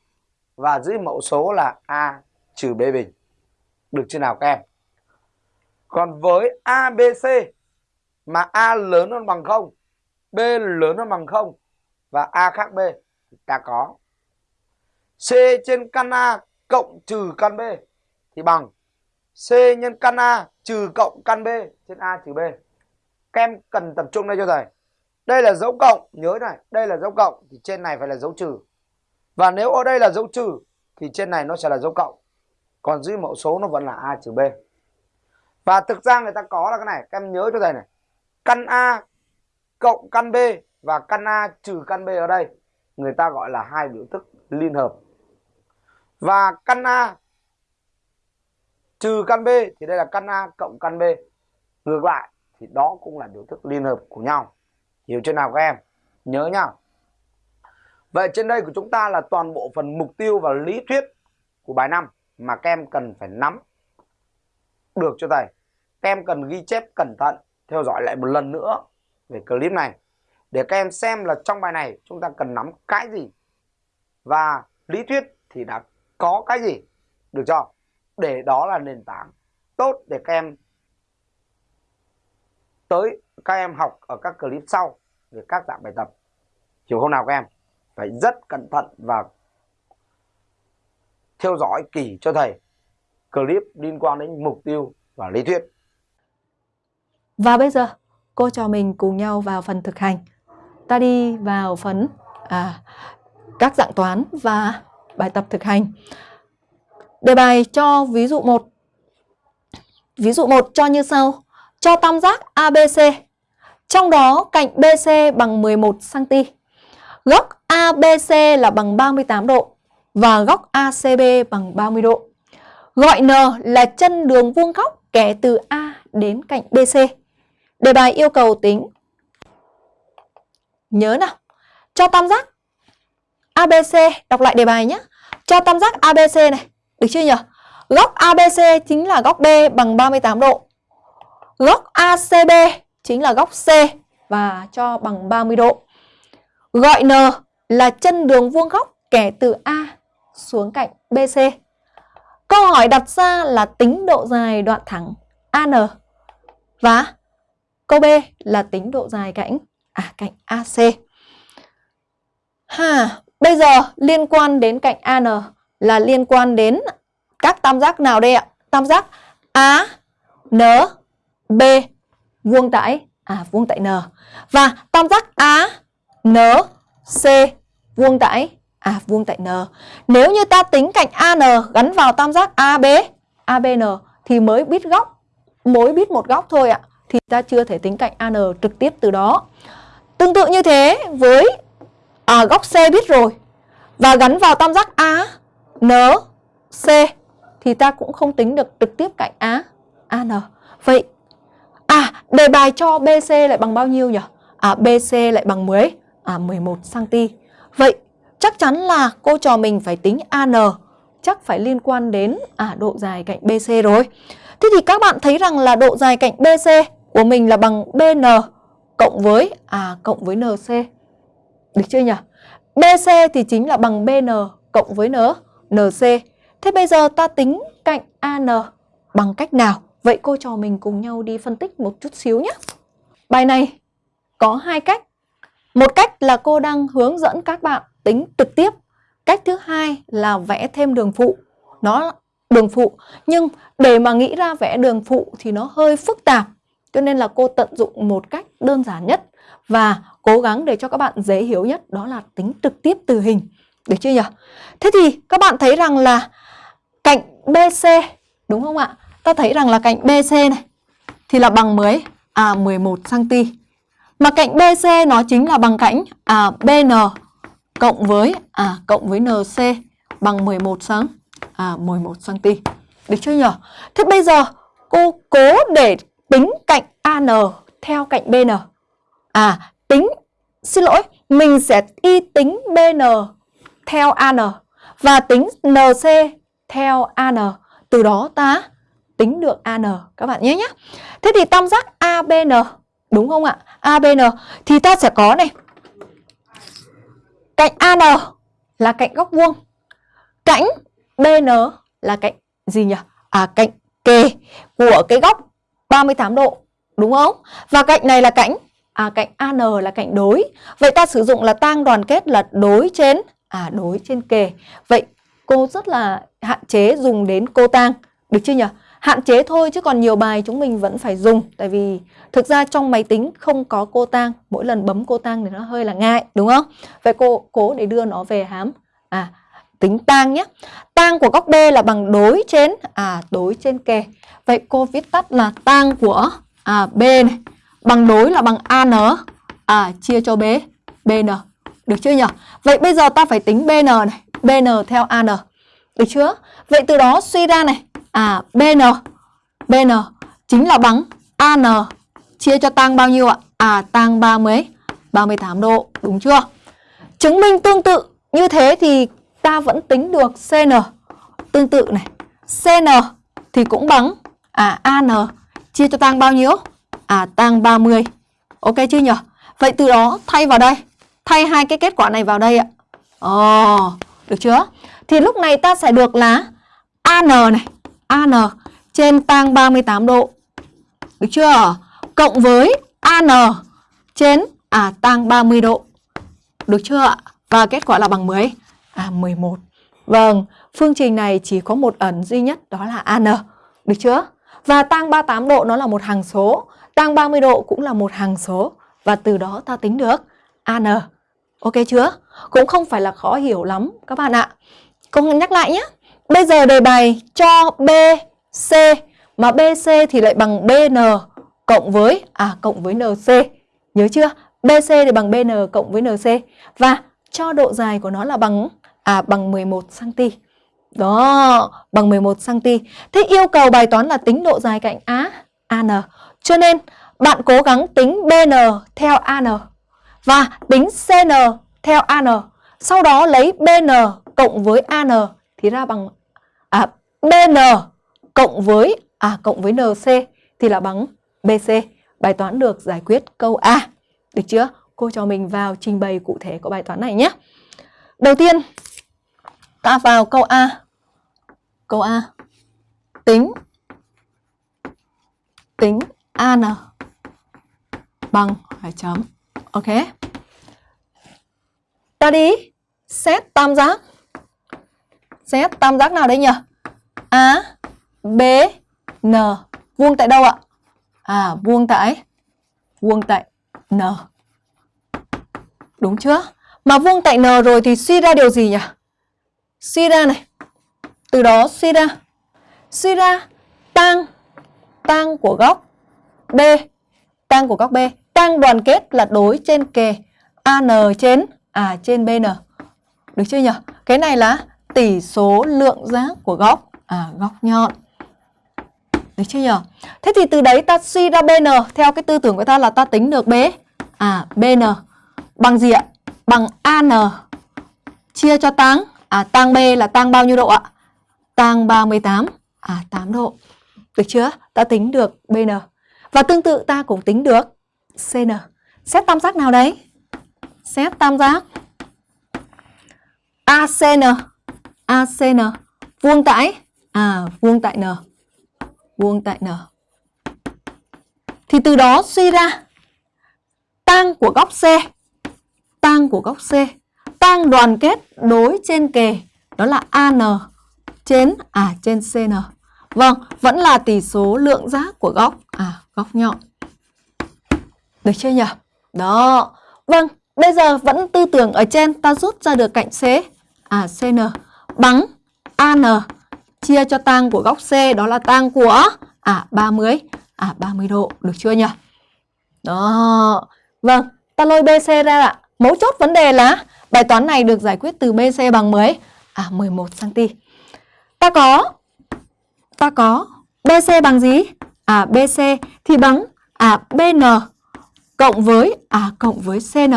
và dưới mẫu số là A trừ B bình. Được chưa nào các em? Còn với ABC mà A lớn hơn bằng 0, B lớn hơn bằng 0 và A khác B thì ta có C trên căn A cộng trừ căn B thì bằng C nhân căn A trừ cộng căn B trên A trừ B. Các em cần tập trung đây cho thầy. Đây là dấu cộng, nhớ này, đây là dấu cộng thì trên này phải là dấu trừ. Và nếu ở đây là dấu trừ thì trên này nó sẽ là dấu cộng. Còn dưới mẫu số nó vẫn là a trừ b. Và thực ra người ta có là cái này các em nhớ cho thầy này. Căn a cộng căn b và căn a trừ căn b ở đây người ta gọi là hai biểu thức liên hợp. Và căn a trừ căn b thì đây là căn a cộng căn b. Ngược lại thì đó cũng là biểu thức liên hợp của nhau hiểu chưa nào các em nhớ nhá vậy trên đây của chúng ta là toàn bộ phần mục tiêu và lý thuyết của bài 5 mà các em cần phải nắm được cho thầy. Các em cần ghi chép cẩn thận, theo dõi lại một lần nữa về clip này để các em xem là trong bài này chúng ta cần nắm cái gì và lý thuyết thì đã có cái gì được chưa? Để đó là nền tảng tốt để các em tới các em học ở các clip sau về các dạng bài tập. Hiểu không nào các em? Phải rất cẩn thận và theo dõi kỹ cho thầy clip liên quan đến mục tiêu và lý thuyết. Và bây giờ cô cho mình cùng nhau vào phần thực hành. Ta đi vào phần à, các dạng toán và bài tập thực hành. Đề bài cho ví dụ 1. Ví dụ 1 cho như sau. Cho tam giác ABC. Trong đó cạnh BC bằng 11 cm. Góc ABC là bằng 38 độ và góc ACB bằng 30 độ. Gọi N là chân đường vuông góc kẻ từ A đến cạnh BC. Đề bài yêu cầu tính. Nhớ nào, cho tam giác ABC, đọc lại đề bài nhé. Cho tam giác ABC này, được chưa nhỉ? Góc ABC chính là góc B bằng 38 độ. Góc ACB chính là góc C và cho bằng 30 độ. Gọi N là chân đường vuông góc kẻ từ A xuống cạnh BC. Câu hỏi đặt ra là tính độ dài đoạn thẳng AN và câu B là tính độ dài cạnh à cạnh AC. Ha, bây giờ liên quan đến cạnh AN là liên quan đến các tam giác nào đây ạ? Tam giác A, N, B, vuông tại à vuông tại N. Và tam giác A N C vuông tại à vuông tại N. Nếu như ta tính cạnh AN gắn vào tam giác AB ABN thì mới biết góc, mới biết một góc thôi ạ. Thì ta chưa thể tính cạnh AN trực tiếp từ đó. Tương tự như thế với à, góc C biết rồi và gắn vào tam giác A N C thì ta cũng không tính được trực tiếp cạnh A AN. Vậy à đề bài cho BC lại bằng bao nhiêu nhỉ? À BC lại bằng 10 à 11 cm. Vậy chắc chắn là cô trò mình phải tính AN chắc phải liên quan đến à độ dài cạnh BC rồi. Thế thì các bạn thấy rằng là độ dài cạnh BC của mình là bằng BN cộng với à cộng với NC. Được chưa nhỉ? BC thì chính là bằng BN cộng với N, NC. Thế bây giờ ta tính cạnh AN bằng cách nào? Vậy cô trò mình cùng nhau đi phân tích một chút xíu nhé. Bài này có hai cách. Một cách là cô đang hướng dẫn các bạn tính trực tiếp. Cách thứ hai là vẽ thêm đường phụ. Nó đường phụ, nhưng để mà nghĩ ra vẽ đường phụ thì nó hơi phức tạp. Cho nên là cô tận dụng một cách đơn giản nhất và cố gắng để cho các bạn dễ hiểu nhất, đó là tính trực tiếp từ hình. Được chưa nhỉ? Thế thì các bạn thấy rằng là cạnh BC đúng không ạ? Ta thấy rằng là cạnh BC này thì là bằng mấy? À 11 cm. Mà cạnh BC nó chính là bằng cạnh à BN cộng với à cộng với NC bằng 11 cm. À 11 cm. Được chưa nhỉ? Thế bây giờ cô cố để tính cạnh AN theo cạnh BN. À tính xin lỗi, mình sẽ y tính BN theo AN và tính NC theo AN. Từ đó ta tính được AN các bạn nhé nhé. Thế thì tam giác ABN đúng không ạ? ABN thì ta sẽ có này. Cạnh AN là cạnh góc vuông. Cạnh BN là cạnh gì nhỉ? À cạnh kề của cái góc 38 độ đúng không? Và cạnh này là cạnh à cạnh AN là cạnh đối. Vậy ta sử dụng là tang đoàn kết là đối trên à đối trên kề. Vậy cô rất là hạn chế dùng đến cô tang, được chưa nhỉ? Hạn chế thôi chứ còn nhiều bài chúng mình vẫn phải dùng tại vì thực ra trong máy tính không có cô tang, mỗi lần bấm cô tang thì nó hơi là ngại đúng không? Vậy cô cố để đưa nó về hám à tính tang nhé. Tang của góc B là bằng đối trên à đối trên kề. Vậy cô viết tắt là tang của à B này bằng đối là bằng AN à chia cho B BN. Được chưa nhỉ? Vậy bây giờ ta phải tính BN này, BN theo AN. Được chưa? Vậy từ đó suy ra này, à BN BN chính là bằng AN chia cho tăng bao nhiêu ạ? À tăng 30 38 độ, đúng chưa? Chứng minh tương tự như thế thì ta vẫn tính được CN. Tương tự này, CN thì cũng bằng à AN chia cho tăng bao nhiêu? À tăng 30. Ok chưa nhỉ? Vậy từ đó thay vào đây, thay hai cái kết quả này vào đây ạ. Ồ, oh, được chưa? Thì lúc này ta sẽ được là AN này, AN trên tang 38 độ. Được chưa? Cộng với AN trên à tang 30 độ. Được chưa ạ? Và kết quả là bằng 10. À 11. Vâng, phương trình này chỉ có một ẩn duy nhất đó là AN. Được chưa? Và tang 38 độ nó là một hàng số, tang 30 độ cũng là một hàng số và từ đó ta tính được AN. Ok chưa? Cũng không phải là khó hiểu lắm các bạn ạ. Cô nhắc lại nhé. Bây giờ đề bài cho BC mà BC thì lại bằng BN cộng với à cộng với NC. Nhớ chưa? BC thì bằng BN cộng với NC và cho độ dài của nó là bằng à bằng 11 cm. Đó, bằng 11 cm. Thế yêu cầu bài toán là tính độ dài cạnh A, AN. Cho nên bạn cố gắng tính BN theo AN và tính CN theo AN. Sau đó lấy BN cộng với AN thì ra bằng à, BN cộng với à cộng với NC thì là bằng BC. Bài toán được giải quyết câu A. Được chưa? Cô cho mình vào trình bày cụ thể của bài toán này nhé. Đầu tiên ta vào câu A. Câu A. Tính tính AN bằng hỏi chấm. Ok. Ta đi xét tam giác. Xét tam giác nào đây nhỉ? A, B, N. Vuông tại đâu ạ? À vuông tại vuông tại N. Đúng chưa? Mà vuông tại N rồi thì suy ra điều gì nhỉ? Suy ra này. Từ đó suy ra. Suy ra tang tang của góc B, tang của góc B, tang đoàn kết là đối trên kề AN trên à trên BN. Được chưa nhỉ? Cái này là tỷ số lượng giác của góc à góc nhọn. Được chưa nhỉ? Thế thì từ đấy ta suy ra BN theo cái tư tưởng của ta là ta tính được B à BN bằng gì ạ? Bằng AN chia cho tăng à tăng B là tăng bao nhiêu độ ạ? Tăng 38 à 8 độ. Được chưa? Ta tính được BN. Và tương tự ta cũng tính được CN. Xét tam giác nào đấy? Xét tam giác ACN. ACN vuông tại à vuông tại N. Vuông tại N. Thì từ đó suy ra tang của góc C, tang của góc C, tang đoàn kết đối trên kề đó là AN trên à trên CN. Vâng, vẫn là tỷ số lượng giác của góc à góc nhọn. Được chưa nhỉ? Đó. Vâng, bây giờ vẫn tư tưởng ở trên ta rút ra được cạnh C à CN bằng AN chia cho tang của góc C đó là tang của à 30 à 30 độ, được chưa nhỉ? Đó. Vâng, ta lôi BC ra ạ. Mấu chốt vấn đề là bài toán này được giải quyết từ BC bằng mấy? À 11 cm. Ta có ta có BC bằng gì? À BC thì bằng à BN cộng với à cộng với CN.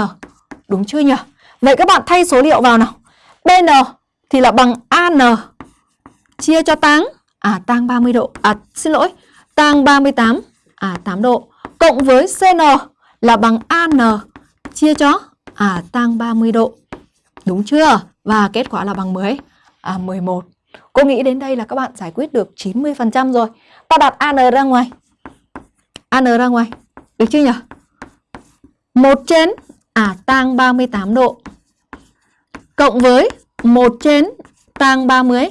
Đúng chưa nhỉ? Vậy các bạn thay số liệu vào nào. BN thì là bằng AN chia cho tang à tang 30 độ. À xin lỗi, tang 38 à 8 độ cộng với CN là bằng AN chia cho à tang 30 độ. Đúng chưa? Và kết quả là bằng 10 à 11. Cô nghĩ đến đây là các bạn giải quyết được 90% rồi. Ta đặt AN ra ngoài. AN ra ngoài. Được chưa nhỉ? 1 trên à tang 38 độ cộng với 1 trên tang 30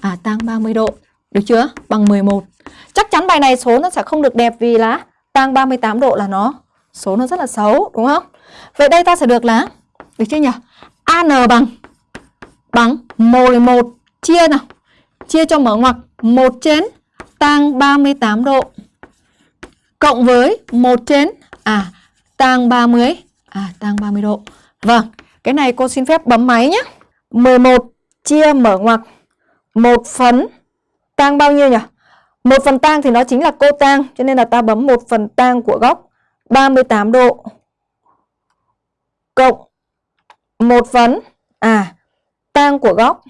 à tang 30 độ. Được chưa? Bằng 11. Chắc chắn bài này số nó sẽ không được đẹp vì là tang 38 độ là nó số nó rất là xấu đúng không? Vậy đây ta sẽ được là được chưa nhỉ? AN bằng bằng 11 chia nào. Chia cho mở ngoặc 1 trên tang 38 độ cộng với 1 trên à tang 30 à tang 30 độ. Vâng, cái này cô xin phép bấm máy nhé. 11 chia mở ngoặc 1 phần tang bao nhiêu nhỉ? 1 phần tang thì nó chính là cô tang cho nên là ta bấm 1 phần tang của góc 38 độ cộng 1 phần à tang của góc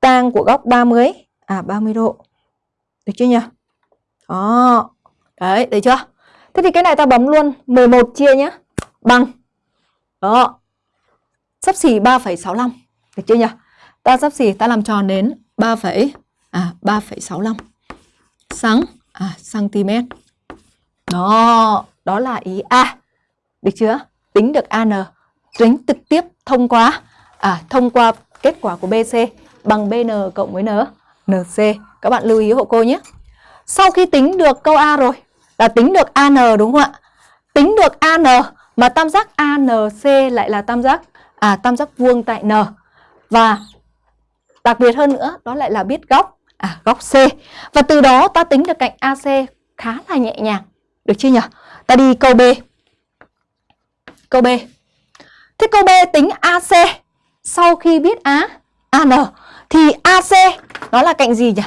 tang của góc 30 à 30 độ. Được chưa nhỉ? Đó. Đấy, được chưa? Thế thì cái này ta bấm luôn 11 chia nhé. Bằng. Đó. Sắp xỉ 3,65. Được chưa nhỉ? Ta sắp xỉ ta làm tròn đến 3, à 3,65 sáng à cm. Đó, đó là ý A. Được chưa? Tính được AN, tính trực tiếp thông qua à thông qua kết quả của BC bằng BN cộng với N, NC. Các bạn lưu ý hộ cô nhé. Sau khi tính được câu A rồi, là tính được AN đúng không ạ? Tính được AN mà tam giác ANC lại là tam giác à tam giác vuông tại N. Và đặc biệt hơn nữa, đó lại là biết góc à góc C. Và từ đó ta tính được cạnh AC khá là nhẹ nhàng. Được chưa nhỉ? Ta đi câu B. Câu B. Thế câu B tính AC sau khi biết A AN thì AC nó là cạnh gì nhỉ?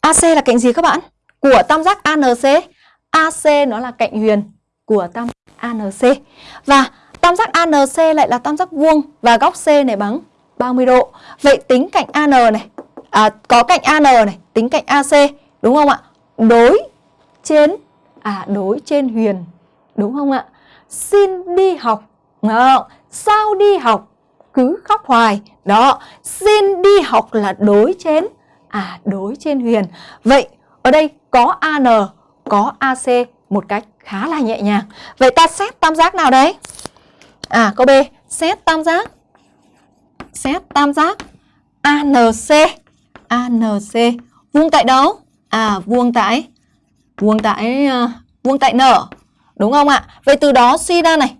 AC là cạnh gì các bạn? Của tam giác ANC. AC nó là cạnh huyền của tam giác ANC. Và tam giác ANC lại là tam giác vuông và góc C này bằng 30 độ. Vậy tính cạnh AN này, à, có cạnh AN này, tính cạnh AC đúng không ạ? Đối trên à đối trên huyền đúng không ạ? Xin đi học. à, Sao đi học cứ khóc hoài. Đó, xin đi học là đối trên à đối trên huyền. Vậy ở đây có AN, có AC một cách khá là nhẹ nhàng. Vậy ta xét tam giác nào đấy? À câu B, xét tam giác. Xét tam giác ANC. ANC vuông tại đâu? À vuông tại vuông tại uh, vuông tại n. Đúng không ạ? Vậy từ đó suy ra này.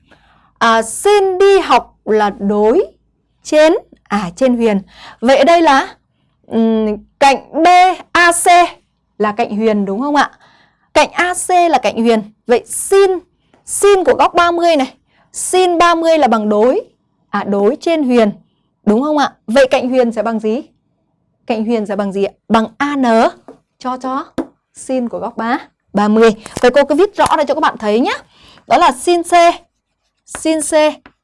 À, xin đi học là đối trên à trên huyền. Vậy ở đây là um, cạnh BAC là cạnh huyền đúng không ạ? Cạnh AC là cạnh huyền. Vậy sin sin của góc 30 này, sin 30 là bằng đối à đối trên huyền. Đúng không ạ? Vậy cạnh huyền sẽ bằng gì? Cạnh huyền sẽ bằng gì ạ? Bằng AN cho cho sin của góc 3 30. Vậy cô cứ viết rõ ra cho các bạn thấy nhé. Đó là sin C. Sin C,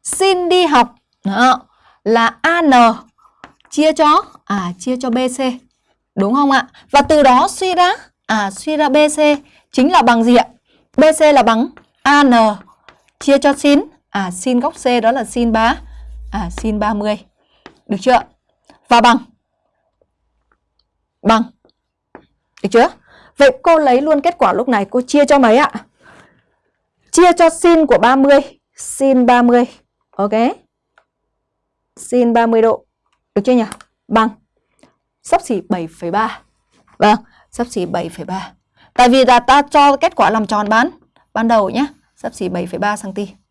sin đi học. Đó, là AN chia cho à chia cho BC. Đúng không ạ? Và từ đó suy ra à suy ra BC chính là bằng gì ạ? BC là bằng AN chia cho sin à sin góc C đó là sin 3 à sin 30. Được chưa? Và bằng bằng được chưa? Vậy cô lấy luôn kết quả lúc này cô chia cho mấy ạ? Chia cho sin của 30, sin 30. Ok. Sin 30 độ. Được chưa nhỉ? Bằng sắp xỉ 7,3. Vâng, sắp xỉ 7,3. Tại vì là ta cho kết quả làm tròn bán ban đầu nhé, sắp xỉ 7,3 cm.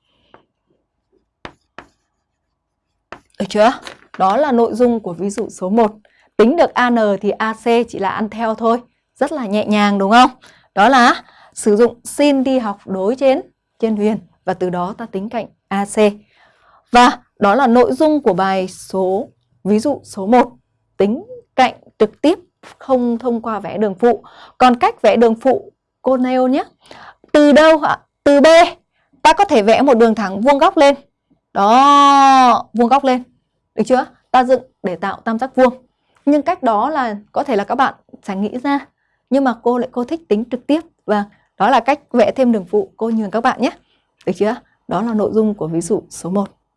Được chưa? Đó là nội dung của ví dụ số 1. Tính được AN thì AC chỉ là ăn theo thôi. Rất là nhẹ nhàng đúng không? Đó là sử dụng sin đi học đối trên trên huyền và từ đó ta tính cạnh AC. Và đó là nội dung của bài số ví dụ số 1. Tính cạnh trực tiếp không thông qua vẽ đường phụ. Còn cách vẽ đường phụ cô nêu nhé. Từ đâu ạ? Từ B ta có thể vẽ một đường thẳng vuông góc lên. Đó, vuông góc lên. Được chưa? Ta dựng để tạo tam giác vuông. Nhưng cách đó là có thể là các bạn sẽ nghĩ ra. Nhưng mà cô lại cô thích tính trực tiếp. Và đó là cách vẽ thêm đường phụ cô nhường các bạn nhé. Được chưa? Đó là nội dung của ví dụ số 1.